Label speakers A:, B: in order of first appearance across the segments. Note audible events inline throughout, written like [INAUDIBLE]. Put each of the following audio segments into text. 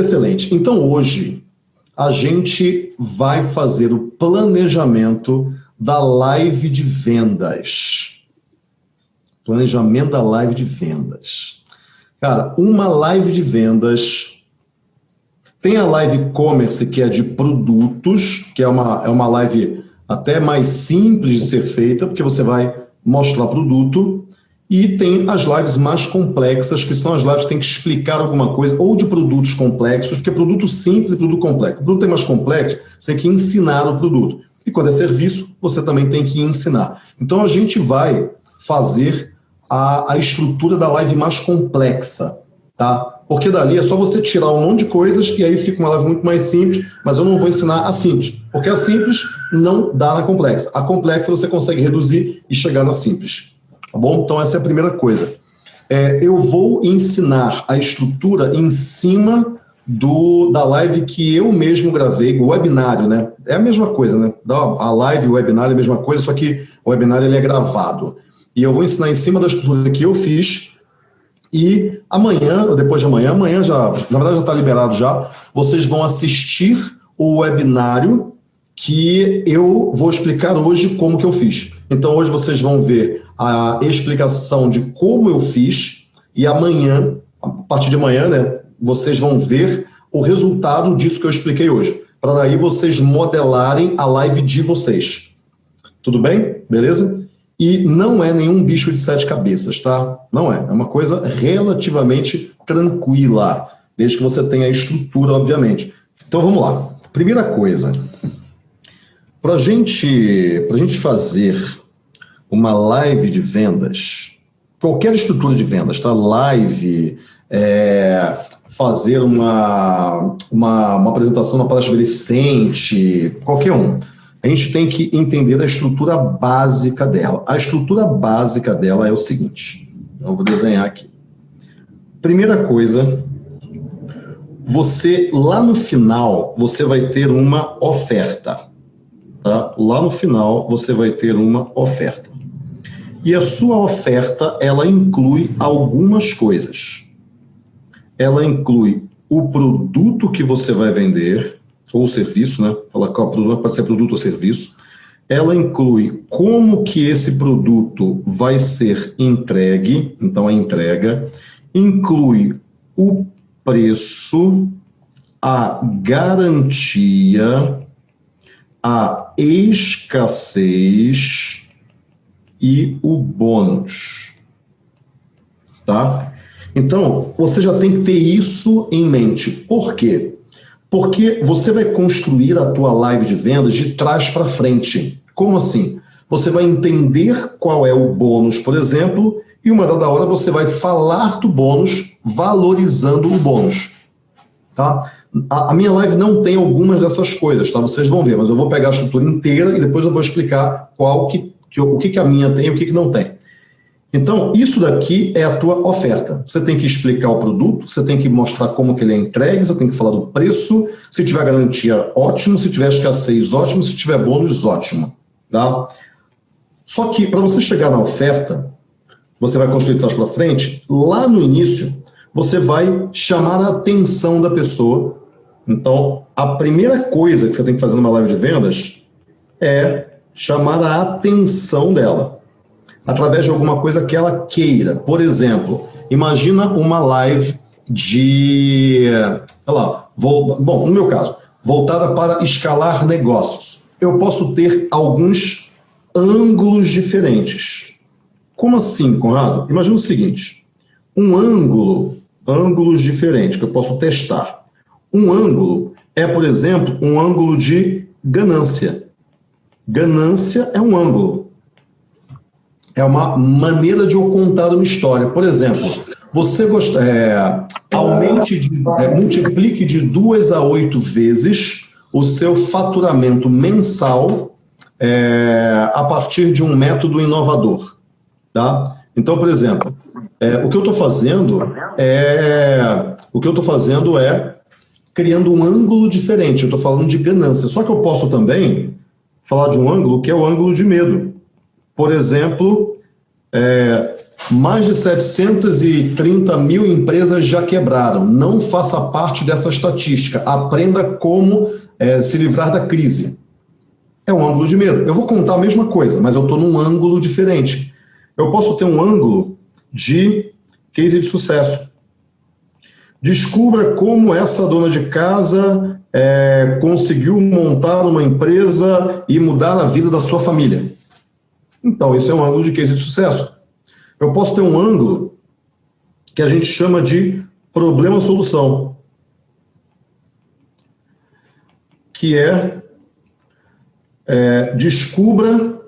A: excelente. Então hoje a gente vai fazer o planejamento da live de vendas. Planejamento da live de vendas. Cara, uma live de vendas tem a live commerce, que é de produtos, que é uma, é uma live até mais simples de ser feita, porque você vai mostrar produto, e tem as lives mais complexas, que são as lives que tem que explicar alguma coisa, ou de produtos complexos, porque produto simples e produto complexo. O produto é mais complexo, você tem que ensinar o produto. E quando é serviço, você também tem que ensinar. Então a gente vai fazer a, a estrutura da live mais complexa, tá? porque dali é só você tirar um monte de coisas e aí fica uma live muito mais simples, mas eu não vou ensinar a simples, porque a simples não dá na complexa. A complexa você consegue reduzir e chegar na simples, tá bom? Então essa é a primeira coisa. É, eu vou ensinar a estrutura em cima do, da live que eu mesmo gravei, o webinário, né? É a mesma coisa, né? A live o webinário é a mesma coisa, só que o webinário ele é gravado. E eu vou ensinar em cima da estrutura que eu fiz, e amanhã, ou depois de amanhã, amanhã já, na verdade já está liberado já, vocês vão assistir o webinário que eu vou explicar hoje como que eu fiz. Então hoje vocês vão ver a explicação de como eu fiz e amanhã, a partir de amanhã, né, vocês vão ver o resultado disso que eu expliquei hoje. Para daí vocês modelarem a live de vocês. Tudo bem? Beleza? E não é nenhum bicho de sete cabeças, tá? Não é. É uma coisa relativamente tranquila, desde que você tenha a estrutura, obviamente. Então vamos lá. Primeira coisa, para gente, a gente fazer uma live de vendas, qualquer estrutura de vendas, tá? Live, é, fazer uma, uma, uma apresentação na palestra beneficente, qualquer um a gente tem que entender a estrutura básica dela. A estrutura básica dela é o seguinte, então vou desenhar aqui. Primeira coisa, você, lá no final, você vai ter uma oferta. Tá? Lá no final, você vai ter uma oferta. E a sua oferta, ela inclui algumas coisas. Ela inclui o produto que você vai vender, ou serviço, né? Qual produto, pode ser produto ou serviço. Ela inclui como que esse produto vai ser entregue, então a entrega, inclui o preço, a garantia, a escassez e o bônus. Tá? Então, você já tem que ter isso em mente. Por quê? Porque você vai construir a tua live de vendas de trás para frente. Como assim? Você vai entender qual é o bônus, por exemplo, e uma dada hora você vai falar do bônus valorizando o bônus. Tá? A, a, minha live não tem algumas dessas coisas, tá? Vocês vão ver, mas eu vou pegar a estrutura inteira e depois eu vou explicar qual que, que o que, que a minha tem e o que, que não tem. Então, isso daqui é a tua oferta. Você tem que explicar o produto, você tem que mostrar como que ele é entregue, você tem que falar do preço, se tiver garantia, ótimo, se tiver escassez, ótimo, se tiver bônus, ótimo. Tá? Só que, para você chegar na oferta, você vai construir trás para frente, lá no início, você vai chamar a atenção da pessoa. Então, a primeira coisa que você tem que fazer numa live de vendas é chamar a atenção dela através de alguma coisa que ela queira. Por exemplo, imagina uma live de, sei lá, vou, bom, no meu caso, voltada para escalar negócios. Eu posso ter alguns ângulos diferentes. Como assim, Conrado? Imagina o seguinte, um ângulo, ângulos diferentes que eu posso testar. Um ângulo é, por exemplo, um ângulo de ganância. Ganância é um ângulo é uma maneira de eu contar uma história. Por exemplo, você é, aumente, de, é, multiplique de duas a oito vezes o seu faturamento mensal é, a partir de um método inovador. Tá? Então, por exemplo, é, o que eu estou fazendo é o que eu estou fazendo é criando um ângulo diferente. Eu estou falando de ganância. Só que eu posso também falar de um ângulo que é o ângulo de medo. Por exemplo, é, mais de 730 mil empresas já quebraram. Não faça parte dessa estatística. Aprenda como é, se livrar da crise. É um ângulo de medo. Eu vou contar a mesma coisa, mas eu estou num ângulo diferente. Eu posso ter um ângulo de case de sucesso. Descubra como essa dona de casa é, conseguiu montar uma empresa e mudar a vida da sua família. Então, isso é um ângulo de case de sucesso. Eu posso ter um ângulo que a gente chama de problema-solução, que é, é descubra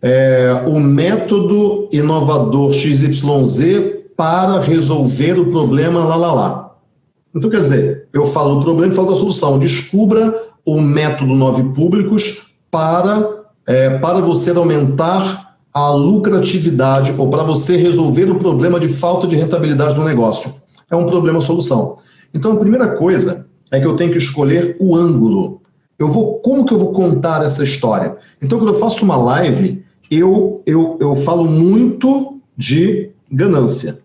A: é, o método inovador XYZ para resolver o problema lá, lá, lá. Então, quer dizer, eu falo do problema e falo da solução. Descubra o método Nove Públicos para, é, para você aumentar a lucratividade ou para você resolver o problema de falta de rentabilidade do negócio. É um problema-solução. Então, a primeira coisa é que eu tenho que escolher o ângulo. Eu vou, como que eu vou contar essa história? Então, quando eu faço uma live, eu, eu, eu falo muito de ganância.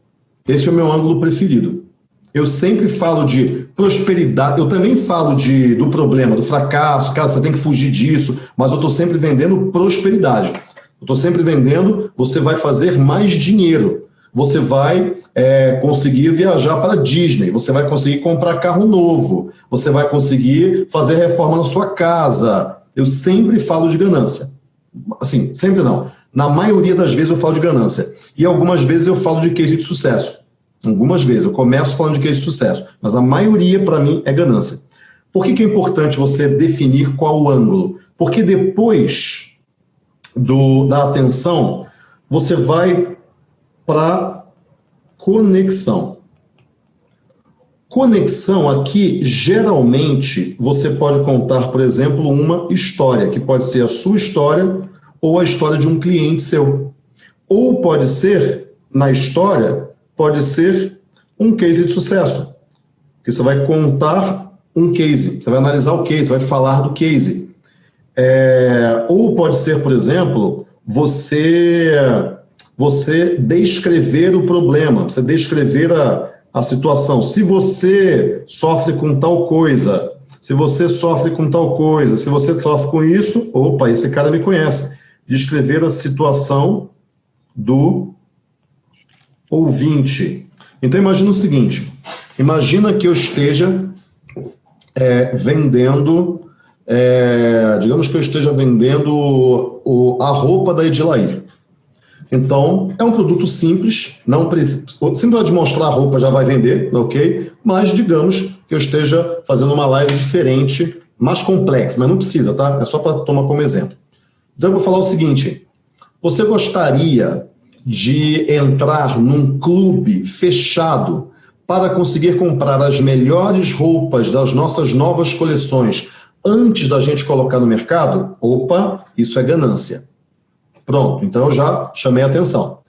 A: Esse é o meu ângulo preferido. Eu sempre falo de prosperidade, eu também falo de, do problema, do fracasso, cara, você tem que fugir disso, mas eu estou sempre vendendo prosperidade. Eu estou sempre vendendo, você vai fazer mais dinheiro, você vai é, conseguir viajar para Disney, você vai conseguir comprar carro novo, você vai conseguir fazer reforma na sua casa. Eu sempre falo de ganância. Assim, sempre não. Na maioria das vezes eu falo de ganância. E algumas vezes eu falo de case de sucesso. Algumas vezes. Eu começo falando de case de sucesso. Mas a maioria, para mim, é ganância. Por que, que é importante você definir qual o ângulo? Porque depois do, da atenção, você vai para conexão. Conexão aqui, geralmente, você pode contar, por exemplo, uma história, que pode ser a sua história ou a história de um cliente seu. Ou pode ser, na história, pode ser um case de sucesso, que você vai contar um case, você vai analisar o case, vai falar do case. É, ou pode ser, por exemplo, você, você descrever o problema, você descrever a, a situação. Se você sofre com tal coisa, se você sofre com tal coisa, se você sofre com isso, opa, esse cara me conhece descrever a situação do ouvinte. Então, imagina o seguinte, imagina que eu esteja é, vendendo, é, digamos que eu esteja vendendo o, a roupa da Edilair. Então, é um produto simples, não simplesmente mostrar a roupa já vai vender, ok? Mas digamos que eu esteja fazendo uma live diferente, mais complexa, mas não precisa, tá? É só para tomar como exemplo. Então eu vou falar o seguinte, você gostaria de entrar num clube fechado para conseguir comprar as melhores roupas das nossas novas coleções antes da gente colocar no mercado? Opa, isso é ganância. Pronto, então eu já chamei a atenção.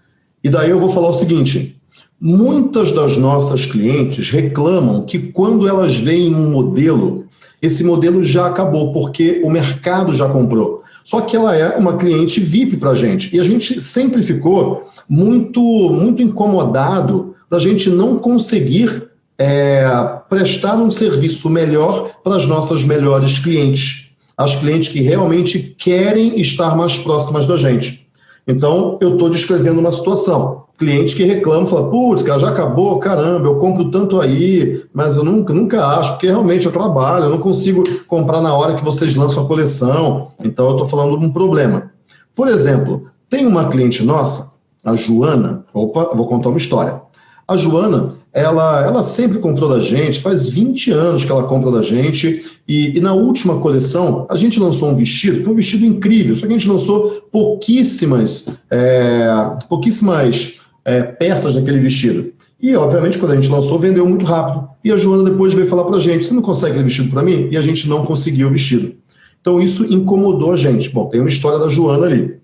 A: E daí eu vou falar o seguinte, muitas das nossas clientes reclamam que quando elas veem um modelo, esse modelo já acabou, porque o mercado já comprou. Só que ela é uma cliente VIP para a gente. E a gente sempre ficou muito, muito incomodado da gente não conseguir é, prestar um serviço melhor para as nossas melhores clientes. As clientes que realmente querem estar mais próximas da gente. Então, eu estou descrevendo uma situação cliente que reclama, fala, putz, cara, já acabou, caramba, eu compro tanto aí, mas eu nunca, nunca acho, porque realmente eu trabalho, eu não consigo comprar na hora que vocês lançam a coleção, então eu estou falando de um problema. Por exemplo, tem uma cliente nossa, a Joana, opa, vou contar uma história. A Joana, ela, ela sempre comprou da gente, faz 20 anos que ela compra da gente, e, e, na última coleção, a gente lançou um vestido, que um vestido incrível, só que a gente lançou pouquíssimas, é, pouquíssimas é, peças daquele vestido. E, obviamente, quando a gente lançou, vendeu muito rápido. E a Joana depois veio falar para a gente, você não consegue aquele vestido para mim? E a gente não conseguiu o vestido. Então, isso incomodou a gente. Bom, tem uma história da Joana ali.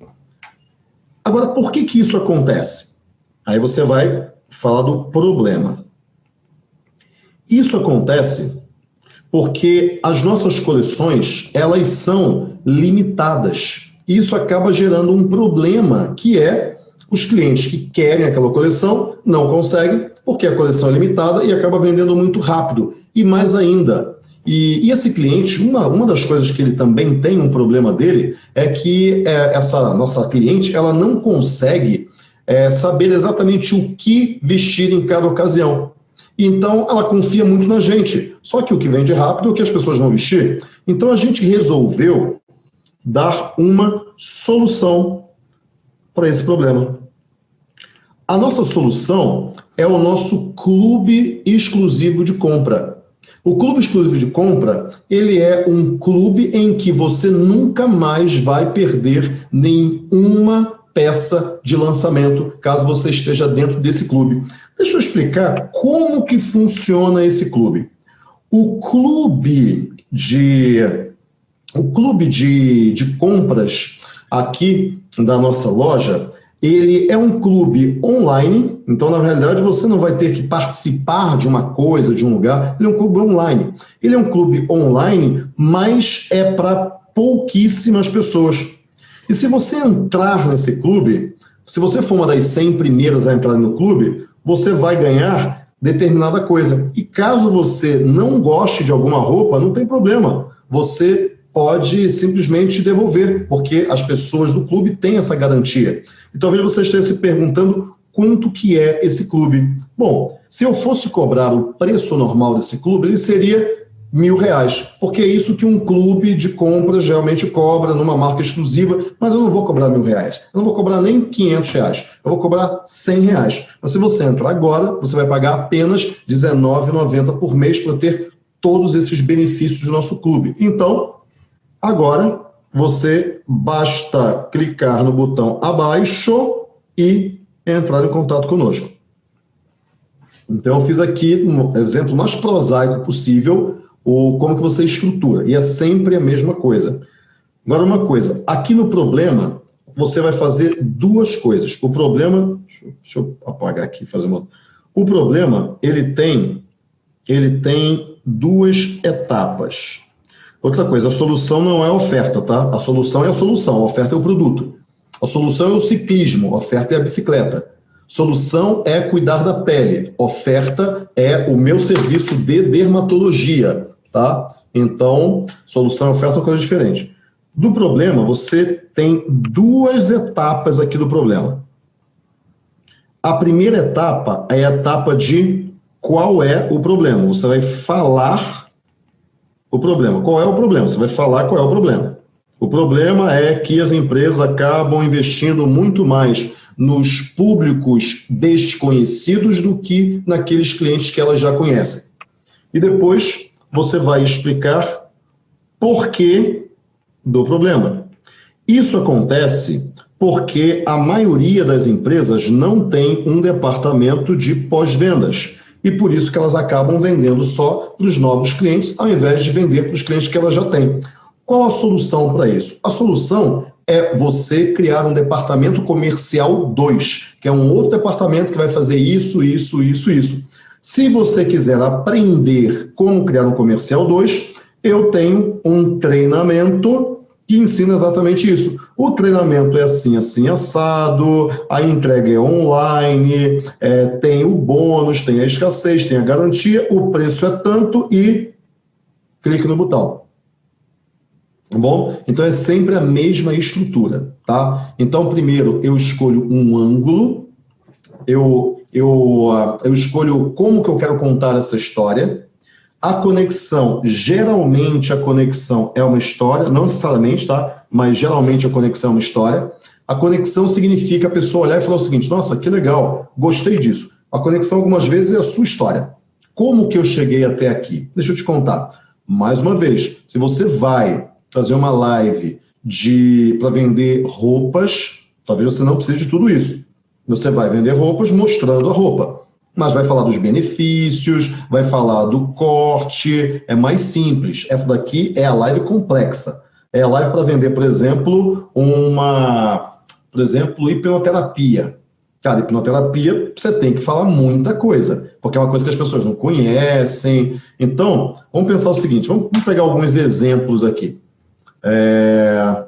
A: Agora, por que que isso acontece? Aí você vai falar do problema. Isso acontece porque as nossas coleções, elas são limitadas. Isso acaba gerando um problema, que é os clientes que querem aquela coleção não conseguem, porque a coleção é limitada e acaba vendendo muito rápido. E mais ainda, e, e, esse cliente, uma, uma das coisas que ele também tem um problema dele é que é, essa nossa cliente, ela não consegue é, saber exatamente o que vestir em cada ocasião. Então, ela confia muito na gente. Só que o que vende rápido é o que as pessoas vão vestir. Então, a gente resolveu dar uma solução para esse problema. A nossa solução é o nosso clube exclusivo de compra. O clube exclusivo de compra, ele é um clube em que você nunca mais vai perder nenhuma peça de lançamento, caso você esteja dentro desse clube. Deixa eu explicar como que funciona esse clube. O clube de, o clube de, de compras aqui da nossa loja, ele é um clube online, então na realidade você não vai ter que participar de uma coisa, de um lugar, ele é um clube online. Ele é um clube online, mas é para pouquíssimas pessoas. E se você entrar nesse clube, se você for uma das 100 primeiras a entrar no clube, você vai ganhar determinada coisa. E caso você não goste de alguma roupa, não tem problema. Você pode simplesmente devolver, porque as pessoas do clube têm essa garantia. E talvez você esteja se perguntando quanto que é esse clube. Bom, se eu fosse cobrar o preço normal desse clube, ele seria mil reais, porque é isso que um clube de compras geralmente cobra numa marca exclusiva, mas eu não vou cobrar mil reais, eu não vou cobrar nem 500 reais, eu vou cobrar 100 reais. Mas se você entrar agora, você vai pagar apenas R$19,90 por mês para ter todos esses benefícios do nosso clube. Então, agora você basta clicar no botão abaixo e entrar em contato conosco. Então, eu fiz aqui um exemplo mais prosaico possível, ou como que você estrutura. E é sempre a mesma coisa. Agora, uma coisa, aqui no problema, você vai fazer duas coisas. O problema, deixa deixa eu apagar aqui, fazer uma... O problema, ele tem, ele tem duas etapas. Outra coisa, a solução não é a oferta, tá? A solução é a solução, a oferta é o produto. A solução é o ciclismo, a oferta é a bicicleta. Solução é cuidar da pele, oferta é o meu serviço de dermatologia tá? Então, solução e oferta são coisas diferentes. Do problema, você tem duas etapas aqui do problema. A primeira etapa é a etapa de qual é o problema. Você vai falar o problema. Qual é o problema? Você vai falar qual é o problema. O problema é que as empresas acabam investindo muito mais nos públicos desconhecidos do que naqueles clientes que elas já conhecem. E depois você vai explicar por que do problema. Isso acontece porque a maioria das empresas não tem um departamento de pós-vendas. E por isso que elas acabam vendendo só para os novos clientes, ao invés de vender para os clientes que elas já têm. Qual a solução para isso? A solução é você criar um departamento comercial 2, que é um outro departamento que vai fazer isso, isso, isso, isso. Se você quiser aprender como criar um comercial 2, eu tenho um treinamento que ensina exatamente isso. O treinamento é assim, assim, assado, a entrega é online, é, tem o bônus, tem a escassez, tem a garantia, o preço é tanto e clique no botão. Tá bom? Então é sempre a mesma estrutura, tá? Então primeiro eu escolho um ângulo, eu eu, ah, eu escolho como que eu quero contar essa história. A conexão, geralmente a conexão é uma história, não necessariamente, tá? Mas geralmente a conexão é uma história. A conexão significa a pessoa olhar e falar o seguinte, nossa, que legal, gostei disso. A conexão algumas vezes é a sua história. Como que eu cheguei até aqui? Deixa eu te contar. Mais uma vez, se você vai fazer uma live para vender roupas, talvez você não precise de tudo isso. Você vai vender roupas mostrando a roupa, mas vai falar dos benefícios, vai falar do corte, é mais simples. Essa daqui é a live complexa. É a live para vender, por exemplo, uma, por exemplo, hipnoterapia. Cara, hipnoterapia, você tem que falar muita coisa, porque é uma coisa que as pessoas não conhecem. Então, vamos pensar o seguinte, vamos pegar alguns exemplos aqui. É...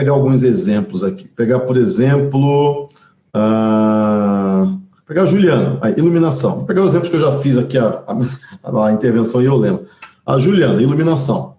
A: pegar alguns exemplos aqui. Pegar, por exemplo, uh, pegar Juliana, a iluminação. Vou pegar os exemplos que eu já fiz aqui, a, a, a intervenção e eu lembro. A Juliana, iluminação.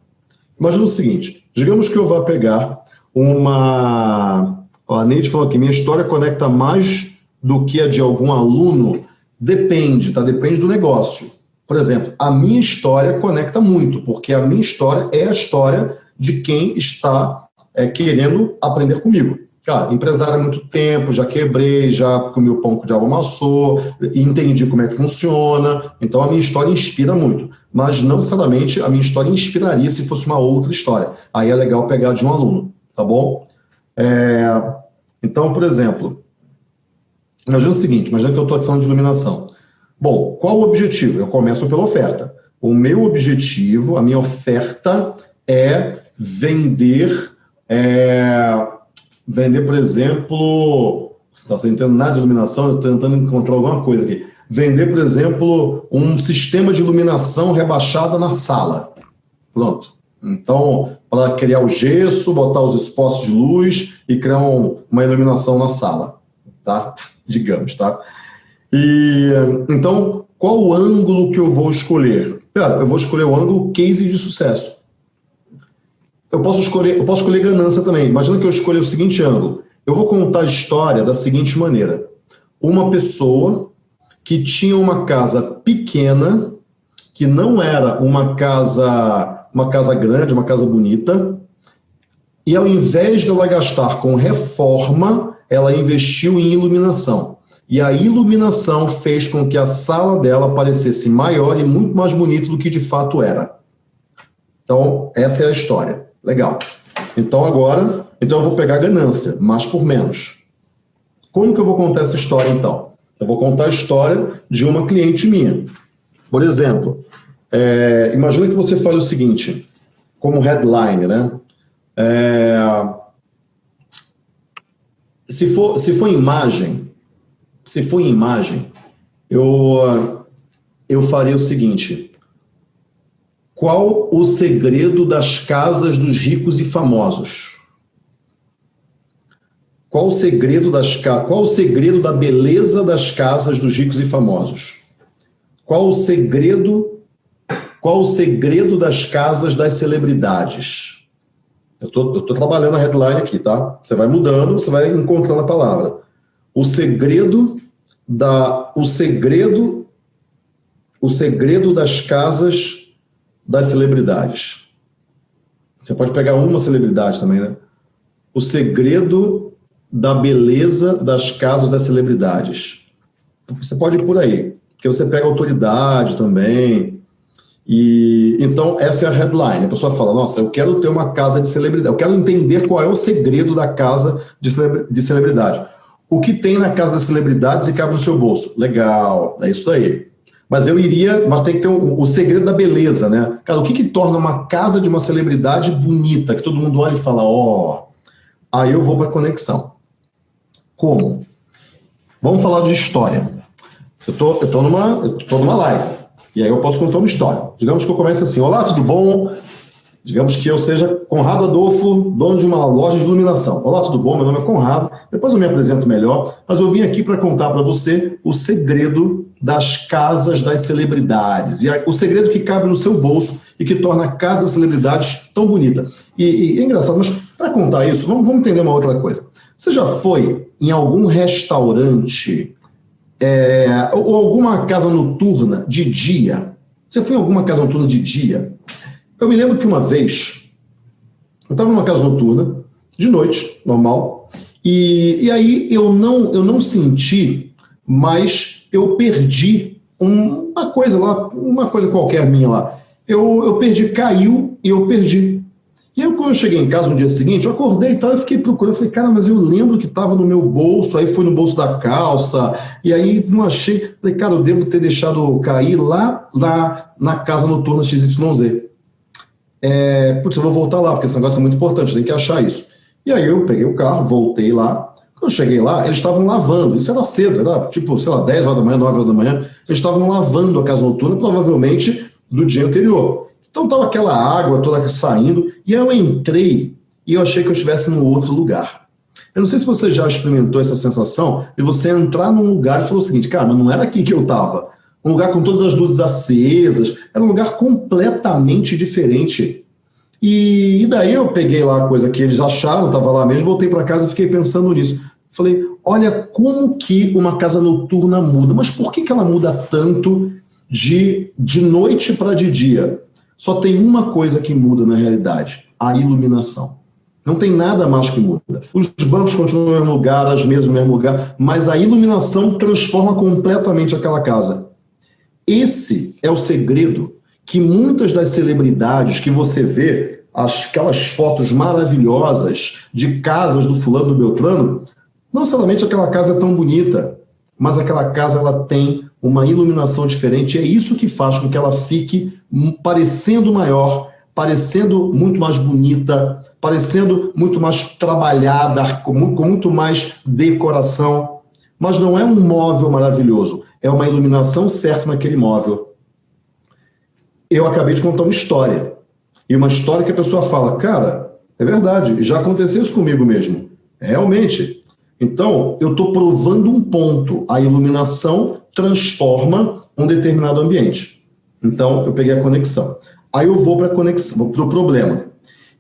A: Imagina o seguinte, digamos que eu vá pegar uma... A Neide falou aqui, minha história conecta mais do que a de algum aluno. Depende, tá? Depende do negócio. Por exemplo, a minha história conecta muito, porque a minha história é a história de quem está é, querendo aprender comigo. Cara, empresário há muito tempo, já quebrei, já comi o pão que o diabo amassou, entendi como é que funciona, então a minha história inspira muito. Mas não necessariamente a minha história inspiraria se fosse uma outra história. Aí é legal pegar de um aluno, tá bom? É, então, por exemplo, imagina o seguinte, imagina que eu estou falando de iluminação. Bom, qual o objetivo? Eu começo pela oferta. O meu objetivo, a minha oferta é vender, é, vender, por exemplo, não estou entendendo nada de iluminação, estou tentando encontrar alguma coisa aqui. Vender, por exemplo, um sistema de iluminação rebaixada na sala. Pronto. Então, para criar o gesso, botar os espostos de luz e criar um, uma iluminação na sala, tá? [LAUGHS] Digamos, tá? E, então, qual o ângulo que eu vou escolher? Eu vou escolher o ângulo case de sucesso. Eu posso escolher, eu posso escolher ganância também. Imagina que eu escolha o seguinte ângulo. Eu vou contar a história da seguinte maneira. Uma pessoa que tinha uma casa pequena, que não era uma casa, uma casa grande, uma casa bonita, e ao invés de ela gastar com reforma, ela investiu em iluminação. E a iluminação fez com que a sala dela parecesse maior e muito mais bonita do que de fato era. Então, essa é a história. Legal. Então, agora, então eu vou pegar ganância, mais por menos. Como que eu vou contar essa história, então? Eu vou contar a história de uma cliente minha. Por exemplo, é, imagina que você fale o seguinte, como headline, né? É, se, for, se for imagem, se for em imagem, eu, eu faria o seguinte. Qual o segredo das casas dos ricos e famosos? Qual o segredo das qual o segredo da beleza das casas dos ricos e famosos? Qual o segredo qual o segredo das casas das celebridades? Eu tô trabalhando a headline aqui, tá? Você vai mudando, você vai encontrando a palavra o segredo da o segredo o segredo das casas das celebridades. Você pode pegar uma celebridade também, né? O segredo da beleza das casas das celebridades. Você pode ir por aí, porque você pega autoridade também. E então essa é a headline. A pessoa fala: "Nossa, eu quero ter uma casa de celebridade. Eu quero entender qual é o segredo da casa de celebridade." o que tem na casa das celebridades e cabe no seu bolso. Legal, é isso aí. Mas eu iria, mas tem que ter um, o segredo da beleza, né? Cara, o que, que torna uma casa de uma celebridade bonita, que todo mundo olha e fala, ó, oh. aí eu vou para conexão. Como? Vamos falar de história. Eu tô, eu tô numa, eu tô numa live. E aí eu posso contar uma história. Digamos que eu comece assim, olá, tudo bom? Digamos que eu seja Conrado Adolfo, dono de uma loja de iluminação. Olá, tudo bom? Meu nome é Conrado. Depois eu me apresento melhor, mas eu vim aqui para contar para você o segredo das casas das celebridades. E o segredo que cabe no seu bolso e que torna a casa das celebridades tão bonita. E, e é engraçado, mas para contar isso, vamos, vamos, entender uma outra coisa. Você já foi em algum restaurante é, ou alguma casa noturna de dia? Você foi em alguma casa noturna de dia? Eu me lembro que uma vez, eu estava numa casa noturna, de noite, normal, e, e aí eu não, eu não senti, mas eu perdi um, uma coisa lá, uma coisa qualquer minha lá. Eu, eu perdi, caiu e eu perdi. E aí, quando eu cheguei em casa no dia seguinte, eu acordei e tal, eu fiquei procurando, eu falei, cara, mas eu lembro que estava no meu bolso, aí foi no bolso da calça, e aí não achei, falei, cara, eu devo ter deixado cair lá, lá na casa noturna XYZ é, putz, eu vou voltar lá, porque esse negócio é muito importante, tem que achar isso. E aí eu peguei o carro, voltei lá, quando eu cheguei lá, eles estavam lavando, isso era cedo, era tipo, sei lá, 10 horas da manhã, 9 horas da manhã, eles estavam lavando a casa noturna, provavelmente do dia anterior. Então estava aquela água toda saindo, e eu entrei e eu achei que eu estivesse num outro lugar. Eu não sei se você já experimentou essa sensação de você entrar num lugar e falar o seguinte, cara, mas não era aqui que eu estava. Um lugar com todas as luzes acesas, era um lugar completamente diferente. E, e daí eu peguei lá a coisa que eles acharam, estava lá mesmo, voltei para casa e fiquei pensando nisso. Falei, olha como que uma casa noturna muda, mas por que, que ela muda tanto de, de noite para de dia? Só tem uma coisa que muda na realidade, a iluminação. Não tem nada mais que muda. Os bancos continuam no mesmo lugar, as mesas no mesmo lugar, mas a iluminação transforma completamente aquela casa. Esse é o segredo que muitas das celebridades que você vê, aquelas fotos maravilhosas de casas do fulano do Beltrano, não somente aquela casa é tão bonita, mas aquela casa ela tem uma iluminação diferente, é isso que faz com que ela fique parecendo maior, parecendo muito mais bonita, parecendo muito mais trabalhada, com muito mais decoração. Mas não é um móvel maravilhoso, é uma iluminação certa naquele móvel. Eu acabei de contar uma história. E uma história que a pessoa fala, cara, é verdade, já aconteceu isso comigo mesmo. Realmente. Então, eu estou provando um ponto. A iluminação transforma um determinado ambiente. Então, eu peguei a conexão. Aí eu vou para a conexão, para o problema.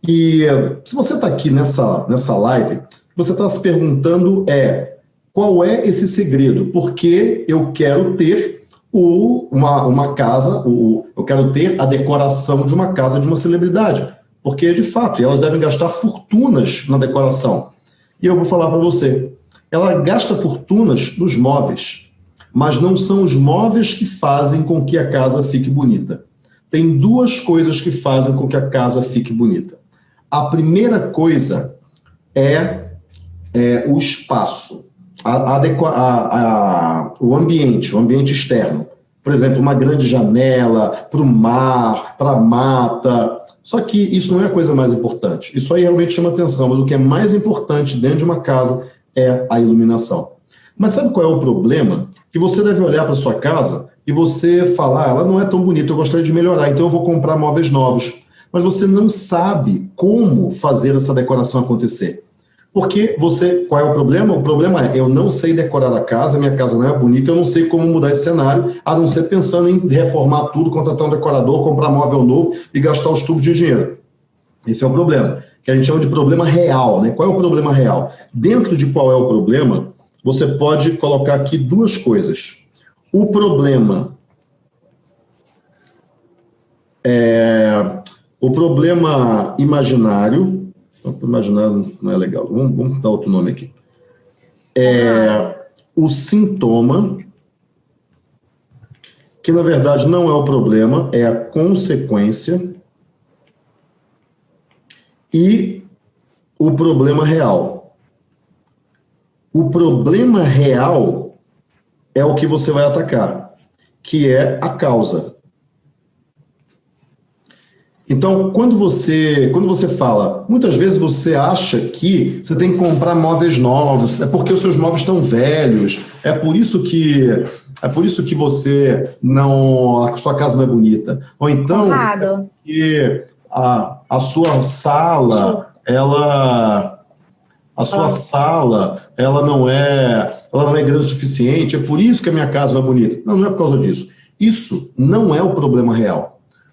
A: E se você está aqui nessa, nessa live, você está se perguntando é qual é esse segredo? Porque eu quero ter o, uma, uma casa, o, eu quero ter a decoração de uma casa de uma celebridade. Porque, de fato, elas devem gastar fortunas na decoração. E eu vou falar para você, ela gasta fortunas nos móveis, mas não são os móveis que fazem com que a casa fique bonita. Tem duas coisas que fazem com que a casa fique bonita. A primeira coisa é, é o espaço a, a, o ambiente, o ambiente externo. Por exemplo, uma grande janela para o mar, para a mata. Só que isso não é a coisa mais importante. Isso aí realmente chama atenção, mas o que é mais importante dentro de uma casa é a iluminação. Mas sabe qual é o problema? Que você deve olhar para sua casa e você falar, ah, ela não é tão bonita, eu gostaria de melhorar, então eu vou comprar móveis novos. Mas você não sabe como fazer essa decoração acontecer. Porque você, qual é o problema? O problema é, eu não sei decorar a casa, minha casa não é bonita, eu não sei como mudar esse cenário, a não ser pensando em reformar tudo, contratar um decorador, comprar móvel novo e gastar os tubos de dinheiro. Esse é o problema, que a gente chama de problema real. Né? Qual é o problema real? Dentro de qual é o problema, você pode colocar aqui duas coisas. O problema é o problema imaginário, imaginar não é legal. Vamos, vamos dar outro nome aqui. É, o sintoma, que na verdade não é o problema, é a consequência, e o problema real. O problema real é o que você vai atacar, que é a causa. Então, quando você, quando você fala, muitas vezes você acha que você tem que comprar móveis novos, é porque os seus móveis estão velhos, é por isso que é por isso que você não a sua casa não é bonita. Ou então é que a, a sua sala, ela a sua ah. sala, ela não é, ela não é grande o suficiente, é por isso que a minha casa não é bonita. Não, não é por causa disso. Isso não é o problema real.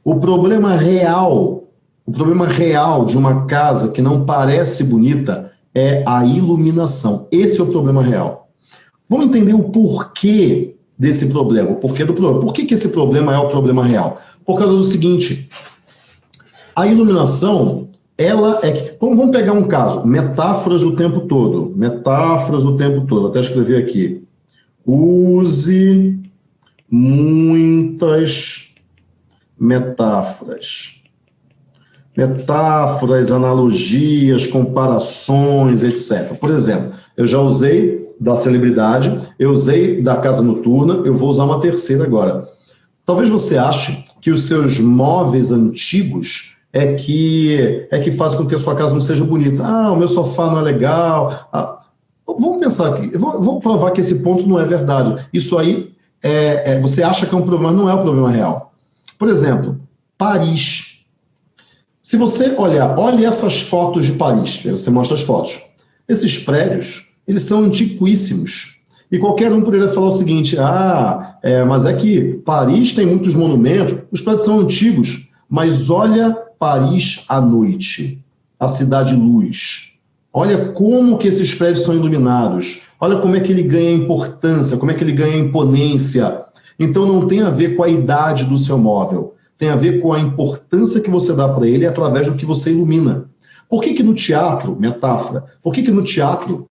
A: O problema real, o problema real de uma casa que não parece bonita é a iluminação. Esse é o problema real. Vamos entender o porquê desse problema, o porquê do problema. Por que, que esse problema é o problema real? Por causa do seguinte, a iluminação, ela é... Vamos pegar um caso, metáforas o tempo todo. Metáforas o tempo todo, até escrever aqui. Use muitas metáforas. Metáforas, analogias, comparações, etc. Por exemplo, eu já usei da celebridade, eu usei da casa noturna, eu vou usar uma terceira agora. Talvez você ache que os seus móveis antigos é que, é que fazem com que a sua casa não seja bonita. Ah, o meu sofá não é legal. Ah, vamos pensar aqui, vou, provar que esse ponto não é verdade. Isso aí, é, é, você acha que é um problema, não é o um problema real. Por exemplo, Paris. Se você olhar, olhe essas fotos de Paris, você mostra as fotos. Esses prédios, eles são antiquíssimos. E qualquer um poderia falar o seguinte, ah, é, mas é que Paris tem muitos monumentos, os prédios são antigos, mas olha Paris à noite, a cidade luz. Olha como que esses prédios são iluminados, olha como é que ele ganha importância, como é que ele ganha imponência. Então não tem a ver com a idade do seu móvel, tem a ver com a importância que você dá para ele através do que você ilumina. Por que que no teatro, metáfora, por que que no teatro,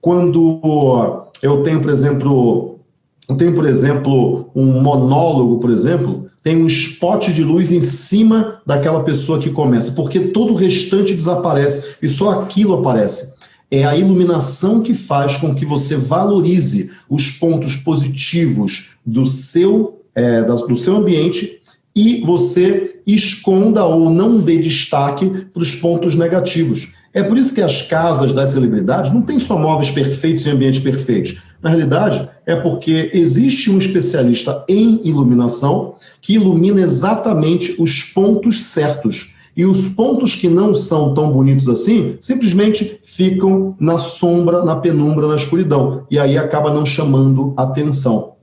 A: quando eu tenho, por exemplo, eu tenho, por exemplo, um monólogo, por exemplo, tem um spot de luz em cima daquela pessoa que começa, porque todo o restante desaparece e só aquilo aparece. É a iluminação que faz com que você valorize os pontos positivos do seu, é, do seu ambiente e você esconda ou não dê destaque para os pontos negativos. É por isso que as casas das celebridades não têm só móveis perfeitos e ambientes perfeitos. Na realidade, é porque existe um especialista em iluminação que ilumina exatamente os pontos certos. E os pontos que não são tão bonitos assim, simplesmente ficam na sombra, na penumbra, na escuridão. E aí acaba não chamando atenção.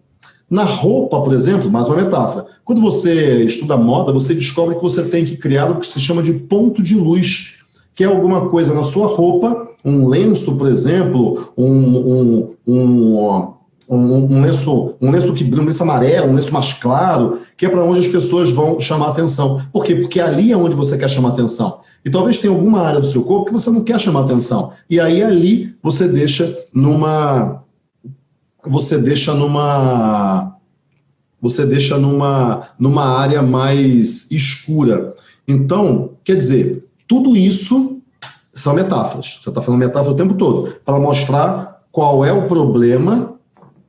A: Na roupa, por exemplo, mais uma metáfora. Quando você estuda moda, você descobre que você tem que criar o que se chama de ponto de luz que é alguma coisa na sua roupa, um lenço, por exemplo, um, um, um, um lenço, um lenço que um lenço amarelo, um lenço mais claro, que é para onde as pessoas vão chamar atenção. Por quê? Porque ali é onde você quer chamar atenção. E talvez tenha alguma área do seu corpo que você não quer chamar atenção. E aí ali você deixa numa você deixa numa você deixa numa numa área mais escura. Então, quer dizer, tudo isso são metáforas. Você está falando metáfora o tempo todo, para mostrar qual é o problema,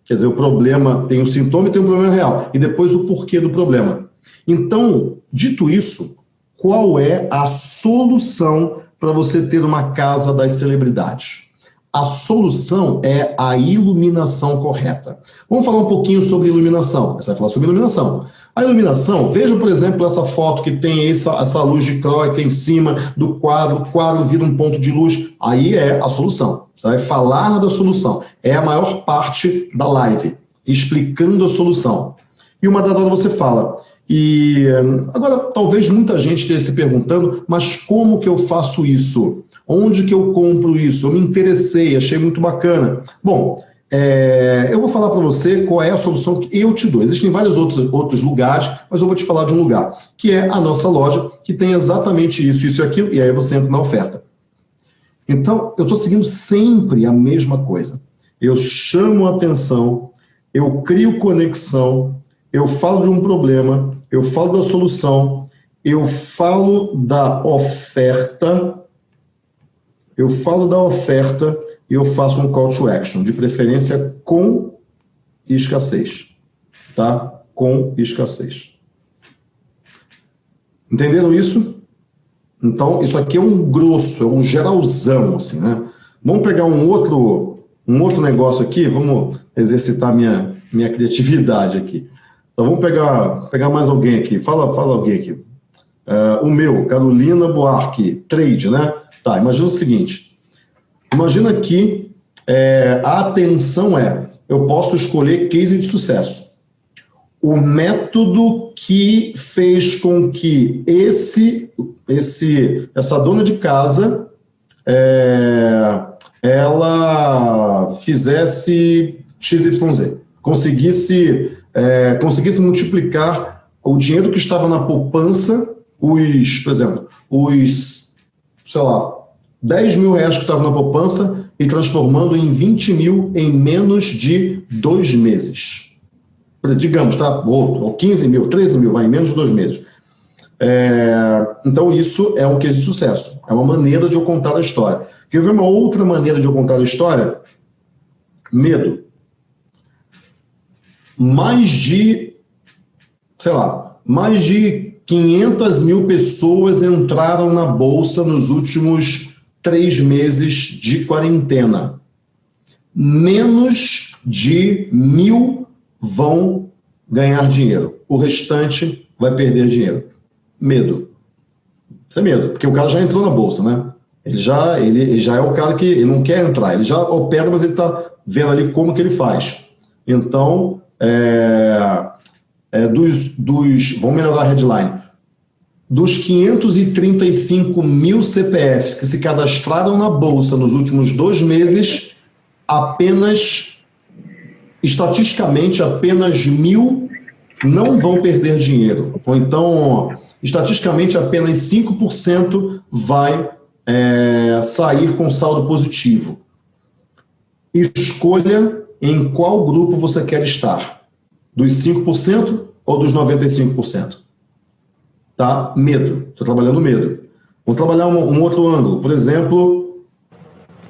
A: quer dizer, o problema tem um sintoma e tem um problema real, e depois o porquê do problema. Então, dito isso, qual é a solução para você ter uma casa das celebridades? A solução é a iluminação correta. Vamos falar um pouquinho sobre iluminação. Você vai falar sobre iluminação. A iluminação, veja, por exemplo, essa foto que tem essa, essa luz de croica em cima do quadro, o quadro vira um ponto de luz, aí é a solução. Você vai falar da solução. É a maior parte da live, explicando a solução. E uma dada hora você fala. E agora, talvez muita gente esteja se perguntando, mas como que eu faço isso? Onde que eu compro isso? Eu me interessei, achei muito bacana. Bom, é, eu vou falar para você qual é a solução que eu te dou. Existem vários outros, outros lugares, mas eu vou te falar de um lugar, que é a nossa loja, que tem exatamente isso, isso e aquilo, e aí você entra na oferta. Então, eu estou seguindo sempre a mesma coisa. Eu chamo a atenção, eu crio conexão, eu falo de um problema, eu falo da solução, eu falo da oferta, eu falo da oferta, e eu faço um call to action, de preferência com escassez, tá? Com escassez. Entenderam isso? Então, isso aqui é um grosso, é um geralzão, assim, né? Vamos pegar um outro, um outro negócio aqui, vamos exercitar minha, minha criatividade aqui. Então, vamos pegar, pegar mais alguém aqui. Fala, fala alguém aqui. Uh, o meu, Carolina Buarque, trade, né? Tá, imagina o seguinte. Imagina que é, a atenção é, eu posso escolher case de sucesso. O método que fez com que esse, esse, essa dona de casa é, ela fizesse XYZ, conseguisse, é, conseguisse multiplicar o dinheiro que estava na poupança, os, por exemplo, os, sei lá, 10 mil reais que estavam na poupança e transformando em 20 mil em menos de dois meses. Digamos, tá? Ou, ou 15 mil, 13 mil, vai em menos de dois meses. É, então, isso é um case de sucesso. É uma maneira de eu contar a história. Quer ver uma outra maneira de eu contar a história? Medo. Mais de, sei lá, mais de 500 mil pessoas entraram na Bolsa nos últimos três meses de quarentena. Menos de mil vão ganhar dinheiro. O restante vai perder dinheiro. Medo. Isso é medo, porque o cara já entrou na bolsa, né? Ele já, ele, ele já é o cara que ele não quer entrar, ele já opera, mas ele está vendo ali como que ele faz. Então, é, é, dos, dos, vamos melhorar a headline, dos 535 mil CPFs que se cadastraram na Bolsa nos últimos dois meses, apenas, estatisticamente, apenas mil não vão perder dinheiro. Ou então, estatisticamente, apenas 5% vai é, sair com saldo positivo. Escolha em qual grupo você quer estar. Dos 5% ou dos 95%? Tá? Medo. Estou trabalhando medo. Vamos trabalhar um, um outro ângulo. Por exemplo,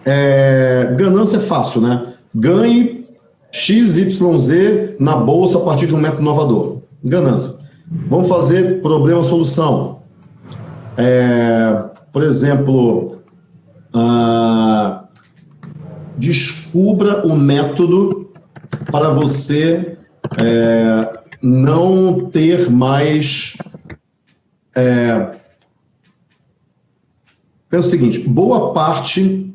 A: é, ganância é fácil, né? Ganhe XYZ na bolsa a partir de um método inovador. Ganância. Vamos fazer problema-solução. É, por exemplo, ah, descubra o método para você é, não ter mais... É, pensa o seguinte, boa parte...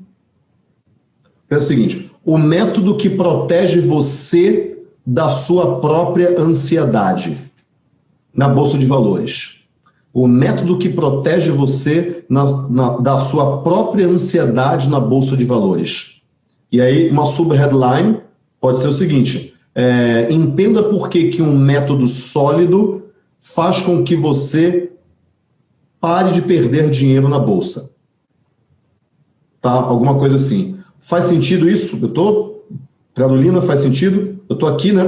A: Pensa o seguinte, o método que protege você da sua própria ansiedade na Bolsa de Valores. O método que protege você na, na, da sua própria ansiedade na Bolsa de Valores. E aí, uma sub-headline pode ser o seguinte, é, entenda por que, que um método sólido faz com que você pare de perder dinheiro na bolsa. Tá? Alguma coisa assim. Faz sentido isso? Eu estou, Carolina, faz sentido? Eu estou aqui, né,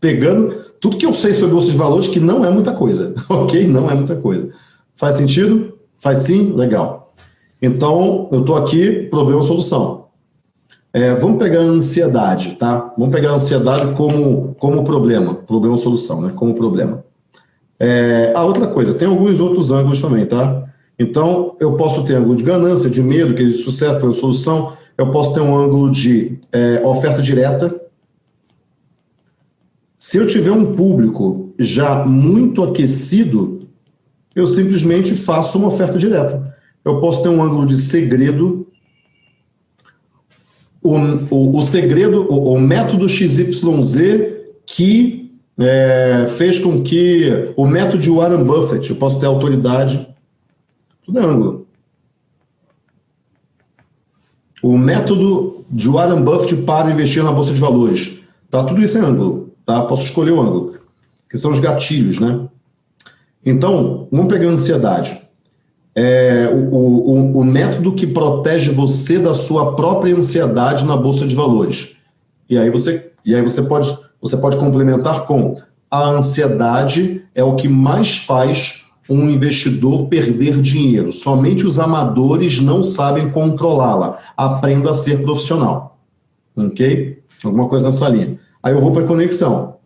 A: pegando tudo que eu sei sobre bolsa de valores, que não é muita coisa, [LAUGHS] ok? Não é muita coisa. Faz sentido? Faz sim? Legal. Então, eu estou aqui, problema-solução. É, vamos pegar a ansiedade, tá? Vamos pegar a ansiedade como, como problema, problema-solução, né? Como problema. É, a outra coisa, tem alguns outros ângulos também, tá? Então, eu posso ter ângulo de ganância, de medo, que é de sucesso, problema solução. Eu posso ter um ângulo de é, oferta direta. Se eu tiver um público já muito aquecido, eu simplesmente faço uma oferta direta. Eu posso ter um ângulo de segredo, o, o, o segredo, o, o, método XYZ que é, fez com que o método de Warren Buffett, eu posso ter autoridade, tudo é ângulo. O método de Warren Buffett para investir na Bolsa de Valores, tá? Tudo isso é ângulo, tá? Posso escolher o ângulo, que são os gatilhos, né? Então, vamos pegar a ansiedade é, o, o, o, método que protege você da sua própria ansiedade na Bolsa de Valores. E aí você, e aí você, pode, você pode complementar com a ansiedade é o que mais faz um investidor perder dinheiro. Somente os amadores não sabem controlá-la. Aprenda a ser profissional. Ok? Alguma coisa nessa linha. Aí eu vou para a conexão.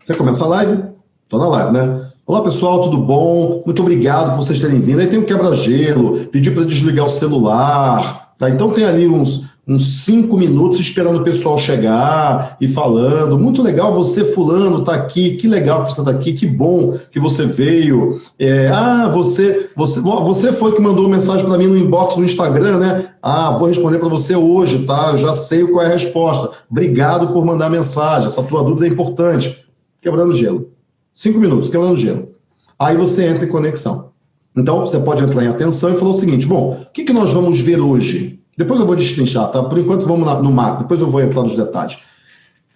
A: Você começa a live? Estou na live, né? Olá pessoal, tudo bom? Muito obrigado por vocês terem vindo. Aí tem o quebra-gelo, pedir para desligar o celular. Tá? Então tem ali uns, uns cinco minutos esperando o pessoal chegar e falando. Muito legal você, fulano, tá aqui. Que legal que você tá aqui. Que bom que você veio. É, ah, você, você, você foi que mandou mensagem para mim no inbox no Instagram, né? Ah, vou responder para você hoje, tá? Já sei qual é a resposta. Obrigado por mandar mensagem. Essa tua dúvida é importante. Quebrando gelo. Cinco minutos, quebrando gelo. Aí você entra em conexão. Então, você pode entrar em atenção e falar o seguinte, bom, o que, que nós vamos ver hoje? Depois eu vou destrinchar, tá? Por enquanto vamos no macro, depois eu vou entrar nos detalhes.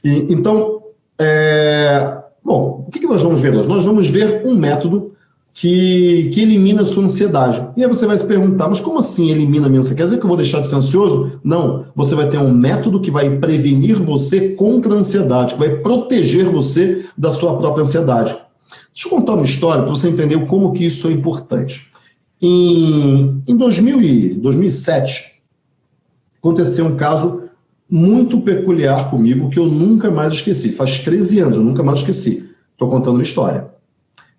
A: E, então, é... bom, o que, que nós vamos ver hoje? Nós vamos ver um método que, que elimina a sua ansiedade. E aí você vai se perguntar, mas como assim elimina a minha ansiedade? Quer dizer que eu vou deixar de ser ansioso? Não, você vai ter um método que vai prevenir você contra a ansiedade, que vai proteger você da sua própria ansiedade. Deixa eu contar uma história para você entender como que isso é importante. Em, em 2000 e 2007, aconteceu um caso muito peculiar comigo que eu nunca mais esqueci. Faz 13 anos, eu nunca mais esqueci. Estou contando uma história.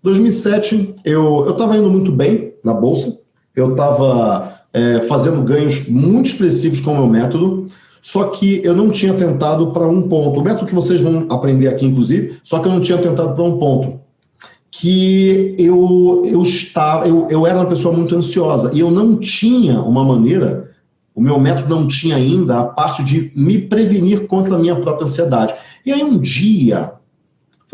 A: 2007, eu estava indo muito bem na Bolsa, eu estava é, fazendo ganhos muito expressivos com o meu método, só que eu não tinha tentado para um ponto. O método que vocês vão aprender aqui, inclusive, só que eu não tinha tentado para um ponto, que eu, eu, estava, eu, eu era uma pessoa muito ansiosa e eu não tinha uma maneira, o meu método não tinha ainda a parte de me prevenir contra a minha própria ansiedade. E aí um dia,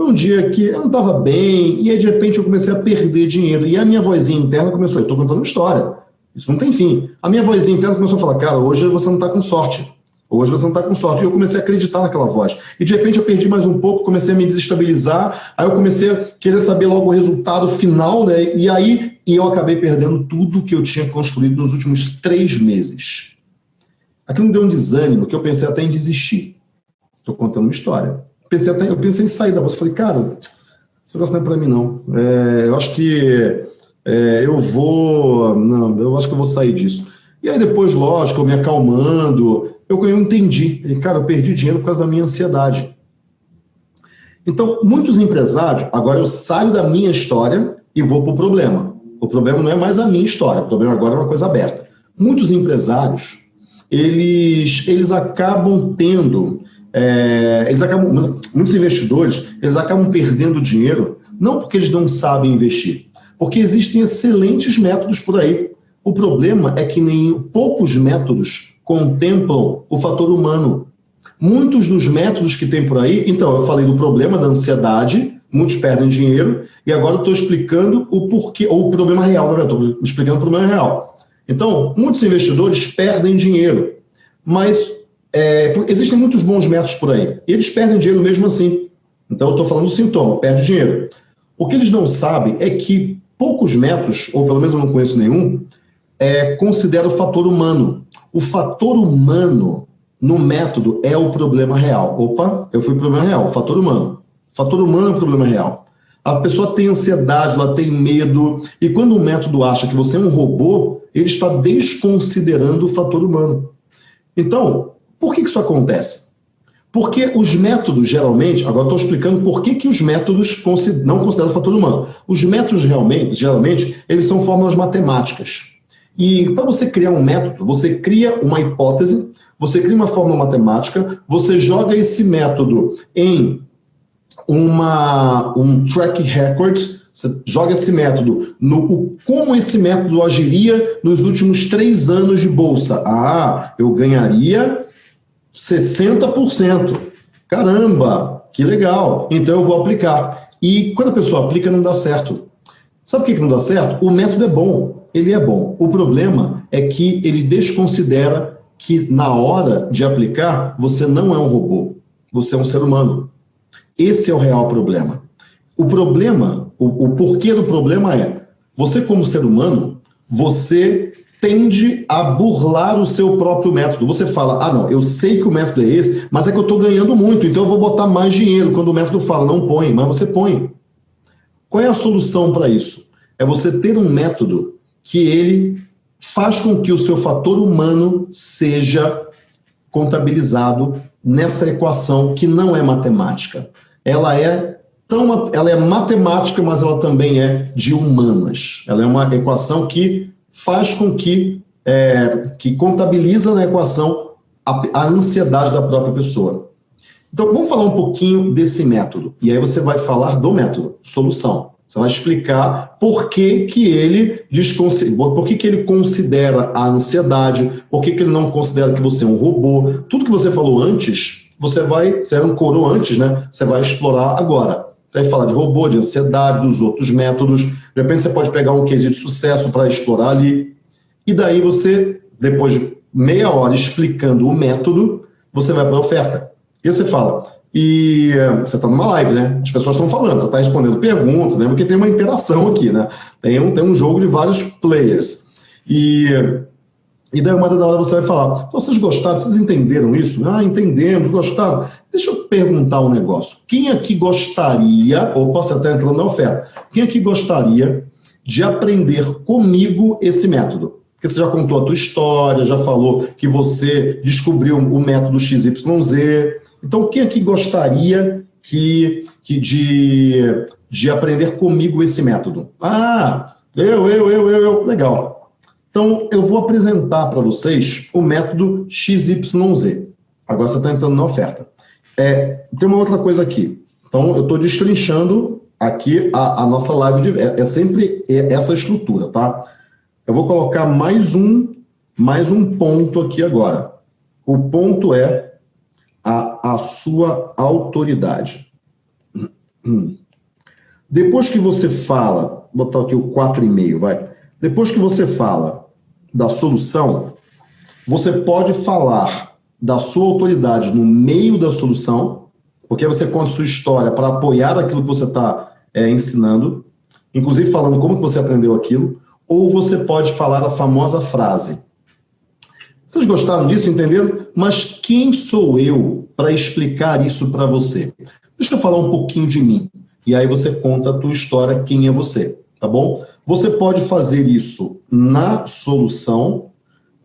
A: foi um dia que eu não estava bem, e aí de repente eu comecei a perder dinheiro. E a minha vozinha interna começou, eu estou contando uma história, isso não tem fim. A minha vozinha interna começou a falar, cara, hoje você não está com sorte. Hoje você não está com sorte. E eu comecei a acreditar naquela voz. E de repente eu perdi mais um pouco, comecei a me desestabilizar, aí eu comecei a querer saber logo o resultado final, né? E aí e eu acabei perdendo tudo que eu tinha construído nos últimos três meses. Aquilo me deu um desânimo que eu pensei até em desistir. Estou contando uma história. Pensei até, eu pensei em sair da bolsa. Falei, cara, esse negócio não é para mim, não. É, eu acho que é, eu vou... Não, eu acho que eu vou sair disso. E aí depois, lógico, eu me acalmando, eu, eu entendi. Cara, eu perdi dinheiro por causa da minha ansiedade. Então, muitos empresários, agora eu saio da minha história e vou para o problema. O problema não é mais a minha história, o problema agora é uma coisa aberta. Muitos empresários, eles, eles acabam tendo, é, eles acabam, muitos investidores, eles acabam perdendo dinheiro, não porque eles não sabem investir, porque existem excelentes métodos por aí. O problema é que nem poucos métodos contemplam o fator humano. Muitos dos métodos que tem por aí, então, eu falei do problema da ansiedade, muitos perdem dinheiro, e agora estou explicando o porquê, ou o problema real? Estou explicando o problema real. Então, muitos investidores perdem dinheiro, mas é, existem muitos bons métodos por aí, eles perdem dinheiro mesmo assim. Então, eu estou falando do sintoma, perde dinheiro. O que eles não sabem é que poucos métodos, ou pelo menos eu não conheço nenhum, é, considera o fator humano. O fator humano no método é o problema real. Opa, eu fui problema real, fator humano. Fator humano é o problema real. A pessoa tem ansiedade, ela tem medo, e quando o método acha que você é um robô, ele está desconsiderando o fator humano. Então, por que isso acontece? Porque os métodos, geralmente, agora estou explicando por que, que os métodos não consideram o fator humano. Os métodos, realmente, geralmente, eles são fórmulas matemáticas. E para você criar um método, você cria uma hipótese, você cria uma fórmula matemática, você joga esse método em uma, um track record, você joga esse método no o, como esse método agiria nos últimos três anos de bolsa. Ah, eu ganharia 60%. Caramba, que legal. Então eu vou aplicar. E quando a pessoa aplica, não dá certo. Sabe por que não dá certo? O método é bom ele é bom. O problema é que ele desconsidera que na hora de aplicar, você não é um robô, você é um ser humano. Esse é o real problema. O problema, o, o porquê do problema é, você como ser humano, você tende a burlar o seu próprio método. Você fala, ah não, eu sei que o método é esse, mas é que eu estou ganhando muito, então eu vou botar mais dinheiro. Quando o método fala, não põe, mas você põe. Qual é a solução para isso? É você ter um método que ele faz com que o seu fator humano seja contabilizado nessa equação que não é matemática. Ela é tão, ela é matemática, mas ela também é de humanas. Ela é uma equação que faz com que, é, que contabiliza na equação a, a ansiedade da própria pessoa. Então, vamos falar um pouquinho desse método. E aí você vai falar do método, solução. Você vai explicar por que, que ele por que, que ele considera a ansiedade, por que, que ele não considera que você é um robô. Tudo que você falou antes, você vai, você um coro antes, né? Você vai explorar agora. Vai falar de robô, de ansiedade, dos outros métodos. De repente você pode pegar um case de sucesso para explorar ali. E daí você, depois de meia hora explicando o método, você vai para a oferta. E você fala, e eh, você está numa live, né? As pessoas estão falando, você está respondendo perguntas, né? Porque tem uma interação aqui, né? Tem um, tem um jogo de vários players. E, e daí uma da hora você vai falar, vocês gostaram, vocês entenderam isso? Ah, entendemos, gostaram. Deixa eu perguntar um negócio. Quem aqui gostaria, ou posso até entrar na oferta, quem aqui gostaria de aprender comigo esse método? Porque você já contou a tua história, já falou que você descobriu o método XYZ, então, quem aqui gostaria que, que de, de aprender comigo esse método? Ah, eu, eu, eu, eu, eu. Legal. Então, eu vou apresentar para vocês o método XYZ. Agora você está entrando na oferta. É, tem uma outra coisa aqui. Então, eu estou destrinchando aqui a, a nossa live de, é, é sempre essa estrutura, tá? Eu vou colocar mais um, mais um ponto aqui agora. O ponto é a, a sua autoridade. Depois que você fala, vou botar aqui o 4,5, vai. Depois que você fala da solução, você pode falar da sua autoridade no meio da solução, porque você conta sua história para apoiar aquilo que você está é, ensinando, inclusive falando como que você aprendeu aquilo, ou você pode falar a famosa frase. Vocês gostaram disso, entenderam? Mas quem sou eu para explicar isso para você? Deixa eu falar um pouquinho de mim. E aí você conta a tua história, quem é você, tá bom? Você pode fazer isso na solução,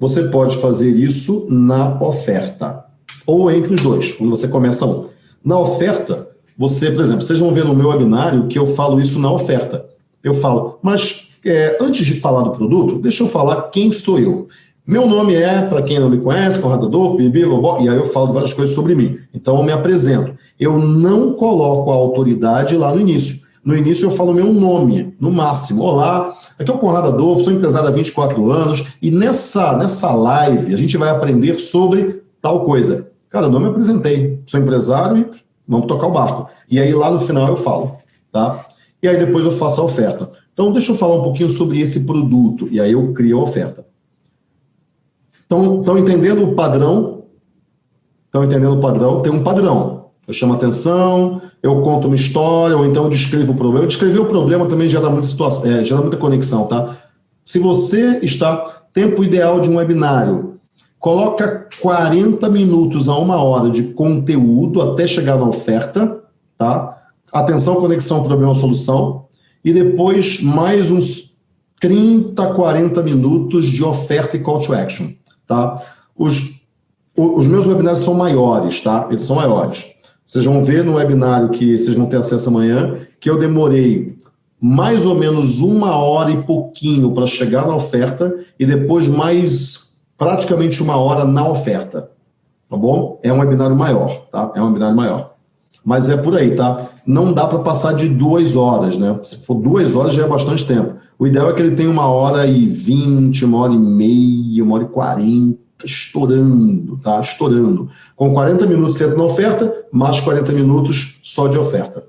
A: você pode fazer isso na oferta. Ou entre os dois, quando você começa um. Na oferta, você, por exemplo, vocês vão ver no meu webinário que eu falo isso na oferta. Eu falo, mas é, antes de falar do produto, deixa eu falar quem sou eu. Meu nome é, para quem não me conhece, Conradador, Bibi, Bobó, e aí eu falo várias coisas sobre mim. Então eu me apresento. Eu não coloco a autoridade lá no início. No início eu falo meu nome, no máximo. Olá, aqui é o Conrado Adolfo, sou empresário há 24 anos, e nessa, nessa live a gente vai aprender sobre tal coisa. Cara, eu não me apresentei, sou empresário e vamos tocar o barco. E aí lá no final eu falo, tá? E aí depois eu faço a oferta. Então deixa eu falar um pouquinho sobre esse produto, e aí eu crio a oferta. Estão entendendo o padrão? Estão entendendo o padrão? Tem um padrão. Eu chamo atenção, eu conto uma história, ou então eu descrevo o problema. Descrever o problema também gera muita, situação, é, gera muita conexão, tá? Se você está... Tempo ideal de um webinário, coloca 40 minutos a uma hora de conteúdo até chegar na oferta, tá? Atenção, conexão, problema, solução. E depois mais uns 30, 40 minutos de oferta e call to action, tá? Os, os meus webinários são maiores, tá? Eles são maiores. Vocês vão ver no webinário que vocês vão ter acesso amanhã, que eu demorei mais ou menos uma hora e pouquinho para chegar na oferta e depois mais praticamente uma hora na oferta, tá bom? É um webinário maior, tá? É um webinário maior. Mas é por aí, tá? Não dá para passar de duas horas, né? Se for duas horas já é bastante tempo. O ideal é que ele tenha uma hora e vinte, uma hora e meia, uma hora e quarenta, estourando, tá? Estourando. Com 40 minutos você entra na oferta, mais 40 minutos só de oferta.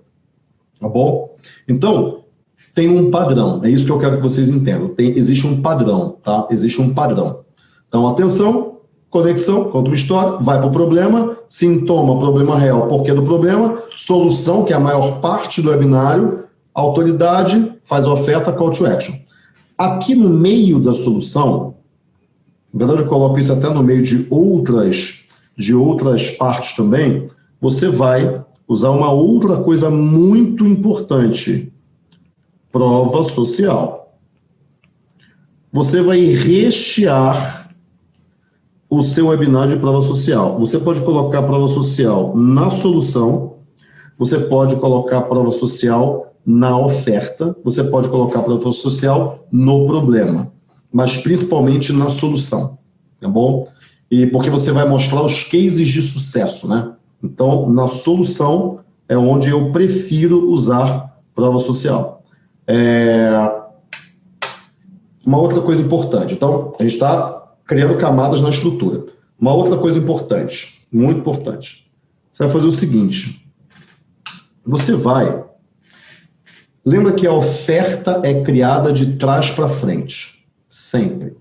A: Tá bom? Então, tem um padrão. É isso que eu quero que vocês entendam. Tem, existe um padrão, tá? Existe um padrão. Então, atenção, conexão, conta uma história, vai para o problema, sintoma, problema real, porquê do problema, solução, que é a maior parte do webinário, autoridade, faz oferta, call to action. Aqui no meio da solução, na verdade eu coloco isso até no meio de outras, de outras partes também, você vai usar uma outra coisa muito importante, prova social. Você vai rechear o seu webinar de prova social. Você pode colocar prova social na solução, você pode colocar prova social na oferta, você pode colocar prova social no problema, mas principalmente na solução, tá bom? E porque você vai mostrar os cases de sucesso, né? Então, na solução é onde eu prefiro usar prova social. É... Uma outra coisa importante, então, a gente está criando camadas na estrutura. Uma outra coisa importante, muito importante, você vai fazer o seguinte, você vai... Lembra que a oferta é criada de trás para frente, sempre.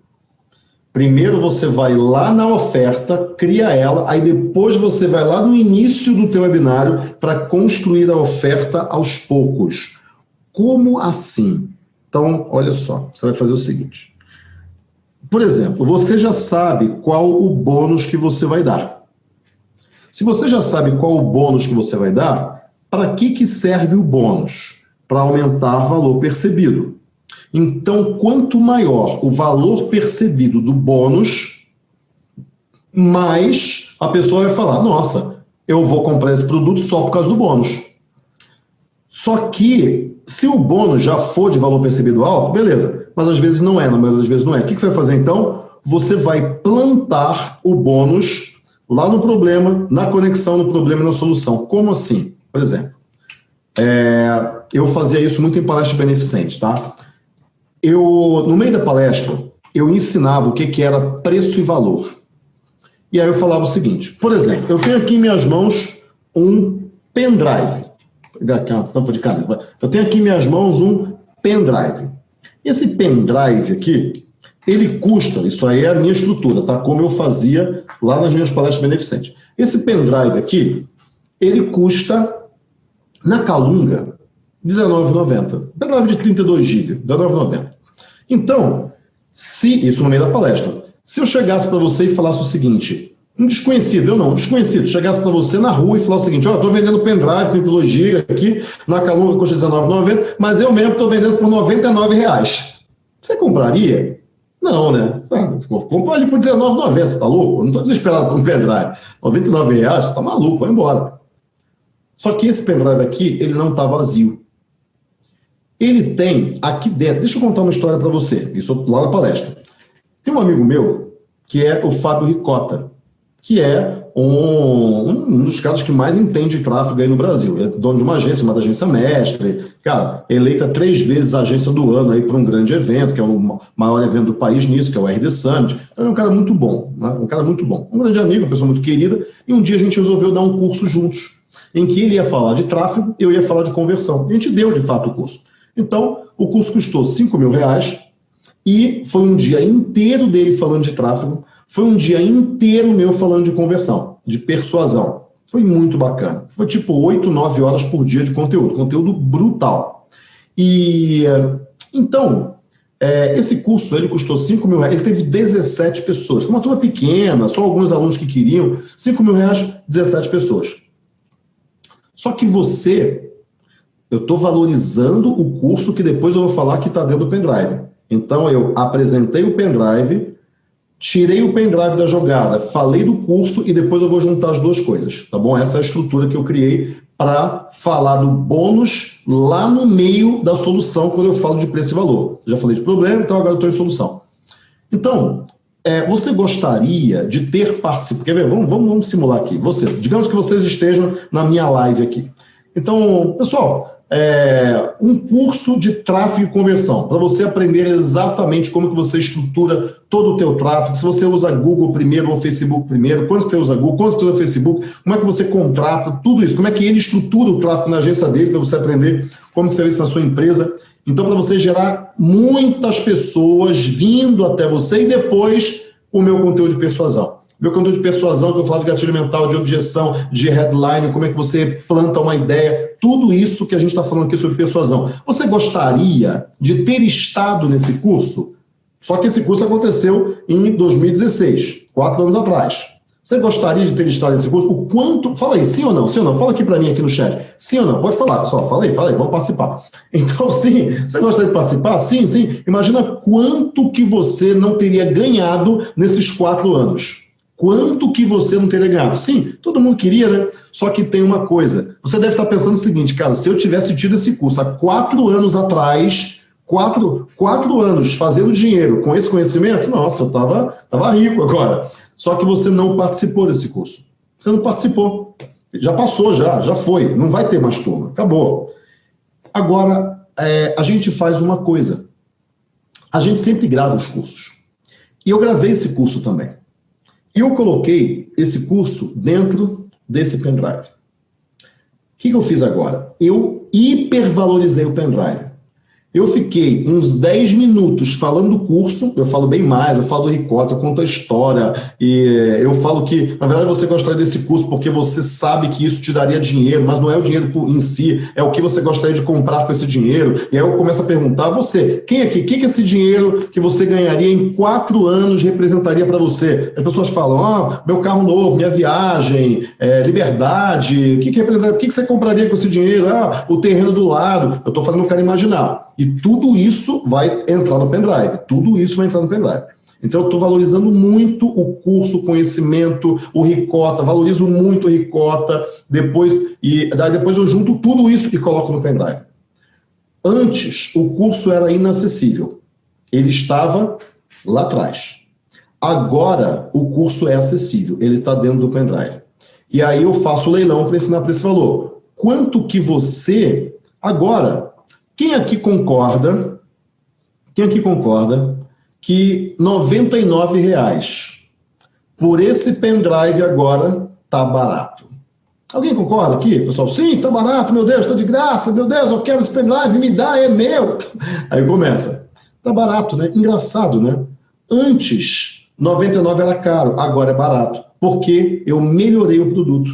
A: Primeiro você vai lá na oferta, cria ela, aí depois você vai lá no início do teu webinário para construir a oferta aos poucos. Como assim? Então, olha só, você vai fazer o seguinte. Por exemplo, você já sabe qual o bônus que você vai dar. Se você já sabe qual o bônus que você vai dar, para que, que serve o bônus? Para aumentar valor percebido. Então, quanto maior o valor percebido do bônus, mais a pessoa vai falar, nossa, eu vou comprar esse produto só por causa do bônus. Só que, se o bônus já for de valor percebido alto, beleza mas às vezes não é, na maioria das vezes não é. O que você vai fazer então? Você vai plantar o bônus lá no problema, na conexão no problema e na solução. Como assim? Por exemplo, é, eu fazia isso muito em palestra beneficente, tá? Eu, no meio da palestra, eu ensinava o que, que era preço e valor. E aí eu falava o seguinte, por exemplo, eu tenho aqui em minhas mãos um pendrive. Vou pegar aqui uma tampa de caneta. Eu tenho aqui em minhas mãos um pendrive. Esse pendrive aqui, ele custa, isso aí é a minha estrutura, tá? Como eu fazia lá nas minhas palestras beneficentes. Esse pendrive aqui, ele custa, na Calunga, R$19,90. Pendrive de 32 GB, R$19,90. Então, se, isso no meio da palestra, se eu chegasse para você e falasse o seguinte, um desconhecido, eu não, um desconhecido, chegasse para você na rua e falasse o seguinte, ó, oh, estou vendendo pendrive, 32 GB aqui, na Calunga custa R$19,90, mas eu mesmo estou vendendo por 99,00 reais. Você compraria? Não, né? Compra ali por R$19,90, você tá louco? não estou desesperado por um pendrive. 99,00 reais, você tá maluco, vai embora. Só que esse pendrive aqui, ele não está vazio. Ele tem aqui dentro, deixa eu contar uma história para você, isso lá na palestra. Tem um amigo meu, que é o Fábio Ricota, que é um, um dos caras que mais entende tráfego aí no Brasil. Ele é dono de uma agência, uma agência mestre, cara, eleita três vezes a agência do ano aí para um grande evento, que é o maior evento do país nisso, que é o RD Summit. É um cara muito bom, né? um cara muito bom. Um grande amigo, uma pessoa muito querida, e um dia a gente resolveu dar um curso juntos em que ele ia falar de tráfego, eu ia falar de conversão. A gente deu, de fato, o curso. Então, o curso custou 5 mil reais e foi um dia inteiro dele falando de tráfego, foi um dia inteiro meu falando de conversão, de persuasão. Foi muito bacana. Foi tipo 8, 9 horas por dia de conteúdo, conteúdo brutal. E então, é, esse curso ele custou 5 mil reais, ele teve 17 pessoas, uma turma pequena, só alguns alunos que queriam, 5 mil reais, 17 pessoas. Só que você, eu estou valorizando o curso que depois eu vou falar que está dentro do pendrive. Então eu apresentei o pendrive, tirei o pendrive da jogada, falei do curso e depois eu vou juntar as duas coisas, tá bom? Essa é a estrutura que eu criei para falar do bônus lá no meio da solução quando eu falo de preço e valor. Já falei de problema, então agora eu estou em solução. Então, é, você gostaria de ter participado... Quer ver? Vamos, vamos, vamos simular aqui. Você, digamos que vocês estejam na minha live aqui. Então, pessoal, é, um curso de tráfego e conversão, para você aprender exatamente como que você estrutura todo o teu tráfego, se você usa Google primeiro ou Facebook primeiro, quanto você usa Google, quanto você usa Facebook, como é que você contrata, tudo isso, como é que ele estrutura o tráfego na agência dele, para você aprender como que você vê isso na sua empresa. Então, para você gerar muitas pessoas vindo até você e depois o meu conteúdo de persuasão. Meu conteúdo de persuasão, que eu falo de gatilho mental, de objeção, de headline, como é que você planta uma ideia, tudo isso que a gente está falando aqui sobre persuasão. Você gostaria de ter estado nesse curso? Só que esse curso aconteceu em 2016, quatro anos atrás. Você gostaria de ter estado nesse curso? O quanto... Fala aí, sim ou não? Sim ou não? Fala aqui para mim aqui no chat. Sim ou não? Pode falar, pessoal. Fala aí, fala aí, vamos participar. [LAUGHS] Então, sim, você gostaria de participar? Sim, sim. Imagina quanto que você não teria ganhado nesses quatro anos. Quanto que você não teria ganhado? Sim, todo mundo queria, né? Só que tem uma coisa. Você deve estar pensando o seguinte, cara, se eu tivesse tido esse curso há quatro anos atrás, quatro, quatro anos fazendo dinheiro com esse conhecimento, nossa, eu estava tava rico agora. Só que você não participou desse curso. Você não participou. Já passou, já, já foi. Não vai ter mais turma. Acabou. Agora, é, a gente faz uma coisa. A gente sempre grava os cursos. E eu gravei esse curso também. E eu coloquei esse curso dentro desse pendrive. O que, eu fiz agora? Eu hipervalorizei o pendrive. Eu fiquei uns 10 minutos falando do curso, eu falo bem mais, eu falo do Ricota, eu conto a história, e eu falo que, na verdade, você gostaria desse curso porque você sabe que isso te daria dinheiro, mas não é o dinheiro em si, é o que você gostaria de comprar com esse dinheiro. E aí eu começo a perguntar, você, quem aqui, o que, que esse dinheiro que você ganharia em quatro anos representaria para você? As pessoas falam, ah, meu carro novo, minha viagem, é, liberdade, o que, que que, que você compraria com esse dinheiro? Ah, o terreno do lado. Eu estou fazendo o cara imaginar. E tudo isso vai entrar no pendrive, tudo isso vai entrar no pendrive. Então eu estou valorizando muito o curso, o conhecimento, o Ricota, valorizo muito o Ricota, depois, e daí depois eu junto tudo isso e coloco no pendrive. Antes, o curso era inacessível. Ele estava lá atrás. Agora, o curso é acessível, ele está dentro do pendrive. E aí eu faço o leilão para ensinar para esse valor. Quanto que você Agora, quem aqui concorda, quem aqui concorda que R$ reais por esse pendrive agora tá barato? Alguém concorda aqui, pessoal? Sim, tá barato, meu Deus, tá de graça, meu Deus, eu quero esse pendrive, me dá, é meu. [LAUGHS] Aí começa. Tá barato, né? Engraçado, né? Antes, 99 era caro, agora é barato, porque eu melhorei o produto.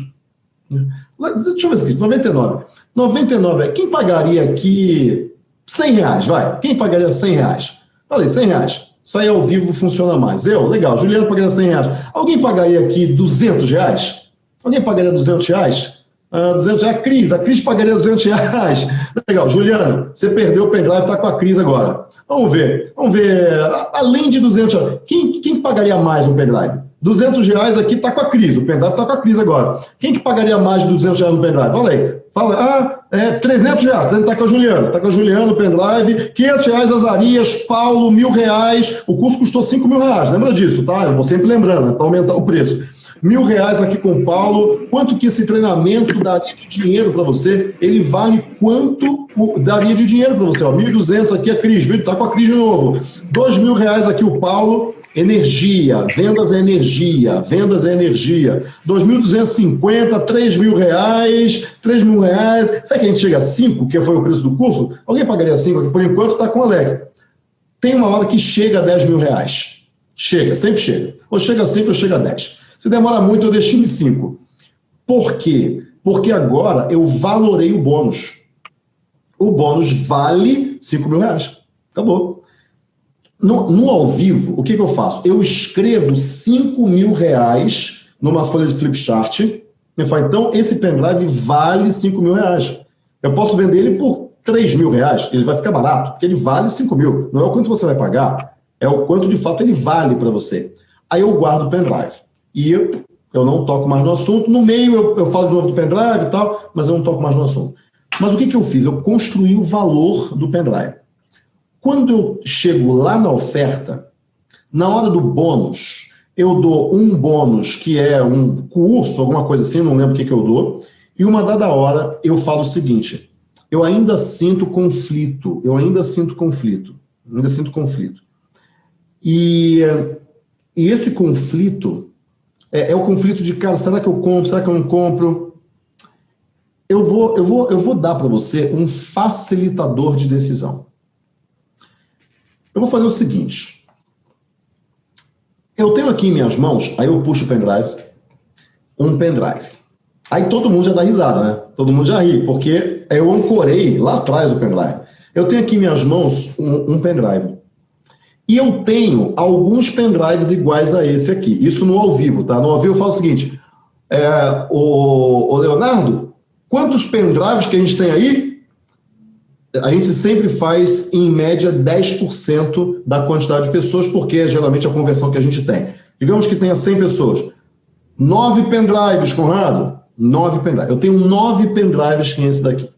A: Deixa eu ver aqui, 99. 99, quem pagaria aqui 100 reais, vai? Quem pagaria 100 reais? Falei, 100 reais. Isso aí ao vivo funciona mais. Eu? Legal. Juliano pagaria 100 reais. Alguém pagaria aqui 200 reais? Alguém pagaria 200 reais? Uh, 200 reais. Cris, a Cris pagaria 200 reais. Legal. Juliano, você perdeu o pendrive, está com a Cris agora. Vamos ver. Vamos ver. Além de 200 reais, quem, quem pagaria mais um pendrive? 200 reais aqui está com a crise, o pendrive está com a crise agora. Quem que pagaria mais de 200 reais no pendrive? Fala aí. Fala, ah, é 300 reais, está com a Juliana, está com a Juliana pendrive, 500 reais Azarias, Paulo, mil reais, o curso custou 5 mil reais, lembra disso, tá? Eu vou sempre lembrando, para aumentar o preço. Mil reais aqui com o Paulo, quanto que esse treinamento daria de dinheiro para você? Ele vale quanto daria de dinheiro para você? 1.200 aqui a Cris, está com a Cris de novo. 2 mil reais aqui o Paulo, Energia, vendas é energia, vendas é energia. 2.250, 3 mil reais, 3 mil reais. Será que a gente chega a 5, que foi o preço do curso? Alguém pagaria 5 Por enquanto está com o Alex. Tem uma hora que chega a 10 mil reais. Chega, sempre chega. Ou chega a 5 ou chega a 10. Se demora muito, eu deixo em 5. Por quê? Porque agora eu valorei o bônus. O bônus vale 5 mil reais. Acabou. No, no ao vivo, o que, que, eu faço? Eu escrevo 5 mil reais numa folha de flipchart. Eu falo, então, esse pendrive vale 5 mil reais. Eu posso vender ele por 3 mil reais, ele vai ficar barato, porque ele vale 5 mil. Não é o quanto você vai pagar, é o quanto de fato ele vale para você. Aí eu guardo o pendrive. E eu, eu não toco mais no assunto. No meio eu, eu falo de novo do pendrive e tal, mas eu não toco mais no assunto. Mas o que, que eu fiz? Eu construí o valor do pendrive. Quando eu chego lá na oferta, na hora do bônus, eu dou um bônus que é um curso, alguma coisa assim, não lembro o que, que eu dou, e uma dada hora eu falo o seguinte, eu ainda sinto conflito, eu ainda sinto conflito, ainda sinto conflito. E, e esse conflito é, é, o conflito de, cara, será que eu compro, será que eu não compro? Eu vou, eu vou, eu vou dar para você um facilitador de decisão. Eu vou fazer o seguinte. Eu tenho aqui em minhas mãos, aí eu puxo o pendrive, um pendrive. Aí todo mundo já dá risada, né? Todo mundo já ri, porque eu ancorei lá atrás o pendrive. Eu tenho aqui em minhas mãos um, um pendrive. E eu tenho alguns pendrives iguais a esse aqui. Isso no ao vivo, tá? No ao vivo eu falo o seguinte, é, o, o Leonardo, quantos pendrives que a gente tem aí? A gente sempre faz, em média, 10% da quantidade de pessoas, porque é geralmente a conversão que a gente tem. Digamos que tenha 100 pessoas. Nove pendrives, Conrado? Nove pendrives. Eu tenho nove pendrives que é esse daqui.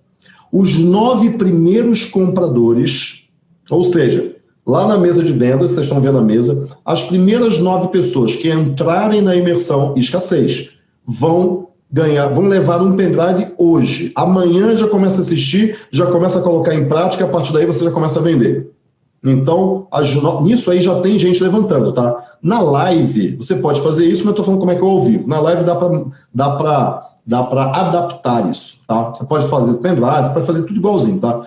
A: Os nove primeiros compradores, ou seja, lá na mesa de vendas, vocês estão vendo a mesa, as primeiras nove pessoas que entrarem na imersão escassez vão ganhar, vão levar um pendrive hoje. Amanhã já começa a assistir, já começa a colocar em prática, a partir daí você já começa a vender. Então, nisso aí já tem gente levantando, tá? Na live, você pode fazer isso, mas eu tô falando como é que eu ao vivo. Na live dá para dá pra, dá pra adaptar isso, tá? Você pode fazer pendrive, você pode fazer tudo igualzinho, tá?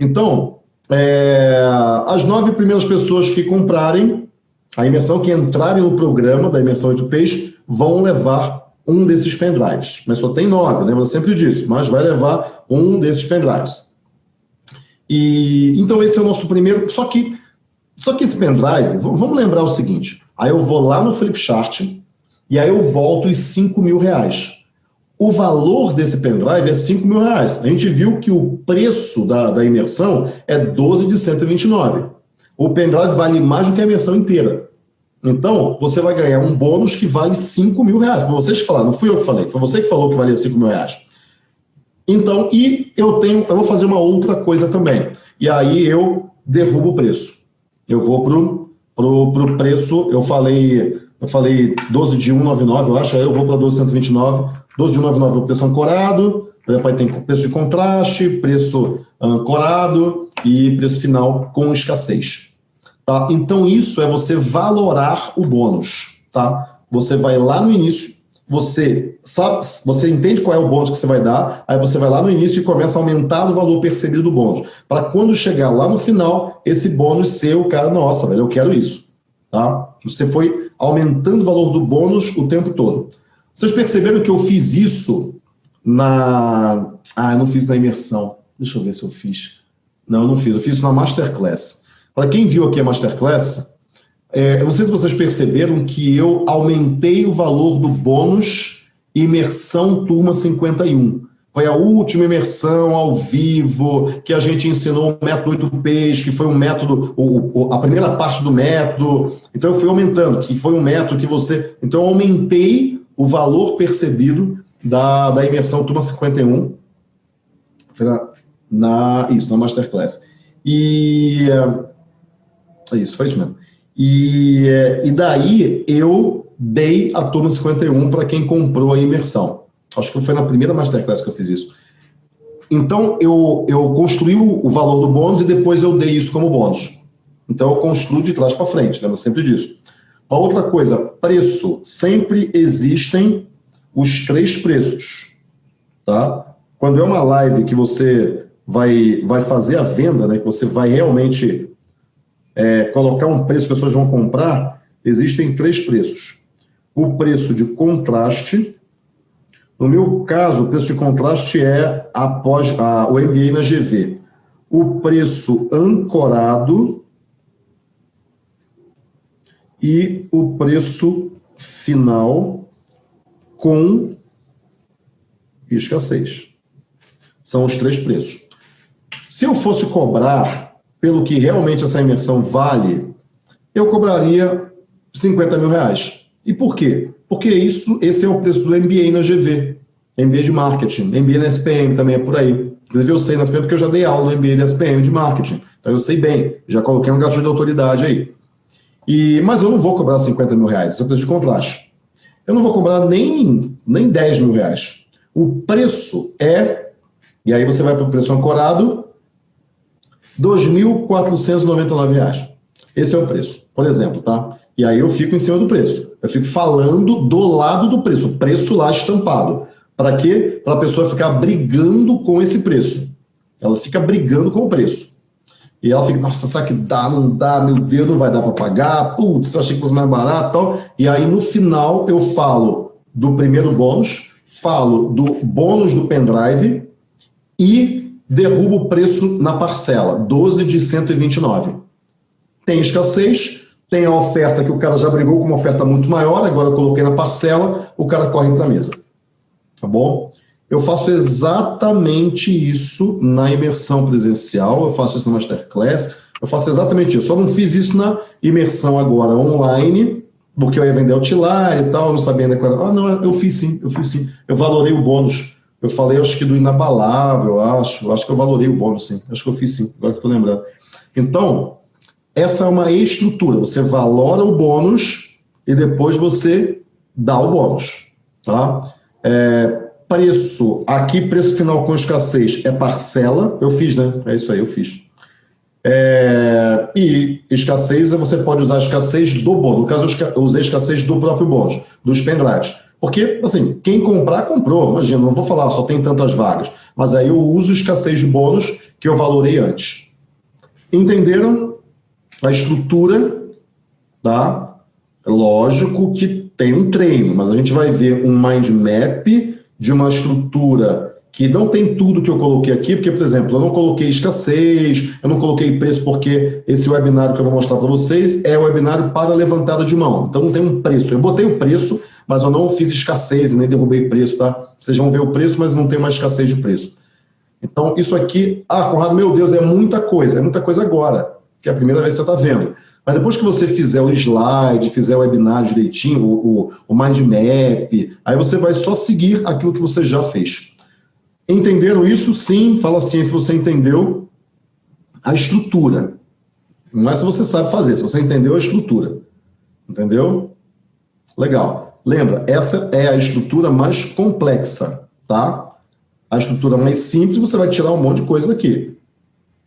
A: Então, é, as nove primeiras pessoas que comprarem a imersão, que entrarem no programa da imersão 8 Peixes, vão levar um desses pendrives. Mas só tem nove, lembra sempre disso, mas vai levar um desses pendrives. E, então esse é o nosso primeiro, só que, só que esse pendrive, vamos lembrar o seguinte, aí eu vou lá no Flipchart e aí eu volto os 5 mil reais. O valor desse pendrive é 5 mil reais. A gente viu que o preço da, da imersão é 12 de 129. O pendrive vale mais do que a imersão inteira. Então, você vai ganhar um bônus que vale 5 mil reais. Foi vocês que falaram, não fui eu que falei, foi você que falou que valia 5 mil reais. Então, e eu tenho, eu vou fazer uma outra coisa também. E aí eu derrubo o preço. Eu vou pro, pro, pro preço, eu falei, eu falei 12 de 199, eu acho, aí eu vou para 12,129. 12 de 199 é o preço ancorado, aí tem preço de contraste, preço ancorado e preço final com escassez. Tá? Então isso é você valorar o bônus. Tá? Você vai lá no início, você sabe, você entende qual é o bônus que você vai dar, aí você vai lá no início e começa a aumentar o valor percebido do bônus. Para quando chegar lá no final, esse bônus ser o cara, nossa, velho, eu quero isso. Tá? Você foi aumentando o valor do bônus o tempo todo. Vocês perceberam que eu fiz isso na... Ah, eu não fiz na imersão. Deixa eu ver se eu fiz. Não, eu não fiz. Eu fiz isso na Masterclass. Para quem viu aqui a Masterclass, é, eu não sei se vocês perceberam que eu aumentei o valor do bônus imersão turma 51. Foi a última imersão ao vivo que a gente ensinou o método 8Ps, que foi um método, o, a primeira parte do método. Então eu fui aumentando, que foi um método que você... Então eu aumentei o valor percebido da, da imersão turma 51. Foi na, na, isso, na Masterclass. E... É isso, foi isso mesmo. E, e daí eu dei a turma 51 para quem comprou a imersão. Acho que foi na primeira Masterclass que eu fiz isso. Então, eu, eu construí o valor do bônus e depois eu dei isso como bônus. Então, eu construo de trás para frente, lembra sempre disso. A outra coisa, preço. Sempre existem os três preços, tá? Quando é uma live que você vai, vai fazer a venda, né, que você vai realmente é, colocar um preço que as pessoas vão comprar, existem três preços. O preço de contraste, no meu caso, o preço de contraste é após a, o MBA na GV. O preço ancorado e o preço final com escassez. São os três preços. Se eu fosse cobrar pelo que realmente essa imersão vale, eu cobraria 50 mil reais. E por quê? Porque isso, esse é o preço do MBA na GV, MBA de Marketing, MBA na SPM também é por aí. Inclusive eu sei na SPM porque eu já dei aula no MBA da SPM de Marketing, então eu sei bem, já coloquei um gatilho de autoridade aí. E, mas eu não vou cobrar 50 mil reais, esse é o preço de contraste. Eu não vou cobrar nem, nem 10 mil reais. O preço é, e aí você vai para o preço ancorado, R$ 2.499. Esse é o preço, por exemplo, tá? E aí eu fico em cima do preço. Eu fico falando do lado do preço, o preço lá estampado. Para quê? Para a pessoa ficar brigando com esse preço. Ela fica brigando com o preço. E ela fica, nossa, será que dá, não dá, meu Deus, não vai dar para pagar, putz, eu achei que fosse mais barato tal. E aí no final eu falo do primeiro bônus, falo do bônus do pendrive e derruba o preço na parcela, 12 de 129. Tem escassez, tem a oferta que o cara já brigou com uma oferta muito maior, agora eu coloquei na parcela, o cara corre para a mesa. Tá bom? Eu faço exatamente isso na imersão presencial, eu faço isso na Masterclass, eu faço exatamente isso. Só não fiz isso na imersão agora online, porque eu ia vender Outlier e tal, não sabia ainda qual era. Ah, não, eu fiz sim, eu fiz sim. Eu valorei o bônus eu falei, acho que do inabalável, acho. Acho que eu valorei o bônus, sim. Acho que eu fiz sim, agora que estou lembrando. Então, essa é uma estrutura. Você valora o bônus e depois você dá o bônus. Tá? É, preço, aqui preço final com escassez é parcela. Eu fiz, né? É isso aí, eu fiz. É, e escassez, você pode usar escassez do bônus. No caso, eu usei escassez do próprio bônus, dos pendrives. Porque, assim, quem comprar, comprou. Imagina, não vou falar, só tem tantas vagas. Mas aí eu uso escassez de bônus que eu valorei antes. Entenderam a estrutura, tá? É lógico que tem um treino, mas a gente vai ver um mind map de uma estrutura que não tem tudo que eu coloquei aqui, porque, por exemplo, eu não coloquei escassez, eu não coloquei preço, porque esse webinário que eu vou mostrar para vocês é webinário para levantada de mão. Então não tem um preço. Eu botei o preço, mas eu não fiz escassez, nem derrubei preço, tá? Vocês vão ver o preço, mas não tem mais escassez de preço. Então, isso aqui, ah, Conrado, meu Deus, é muita coisa, é muita coisa agora, que é a primeira vez que você está vendo. Mas depois que você fizer o slide, fizer o webinar direitinho, o, o, o mind map, aí você vai só seguir aquilo que você já fez. Entenderam isso? Sim, fala assim, se você entendeu a estrutura. Não é se você sabe fazer, se você entendeu a estrutura. Entendeu? Legal. Lembra, essa é a estrutura mais complexa, tá?
B: a estrutura mais simples, você vai tirar um monte de coisa daqui.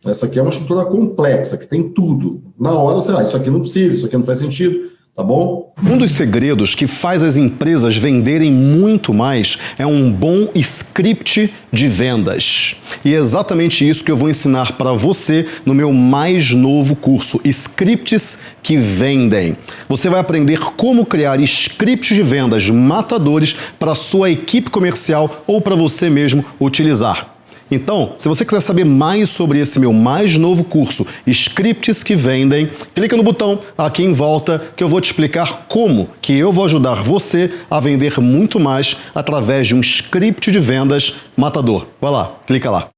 B: Essa aqui é uma estrutura complexa, que tem tudo. Na hora você ah, isso aqui não precisa, isso aqui não faz sentido, tá bom?
A: Um dos segredos que faz as empresas venderem muito mais é um bom script de vendas. E é exatamente isso que eu vou ensinar para você no meu mais novo curso, Scripts que Vendem. Você vai aprender como criar scripts de vendas matadores para sua equipe comercial ou para você mesmo utilizar. Então, se você quiser saber mais sobre esse meu mais novo curso, Scripts que Vendem, clica no botão aqui em volta que eu vou te explicar como que eu vou ajudar você a vender muito mais através de um script de vendas matador. Vai lá, clica lá.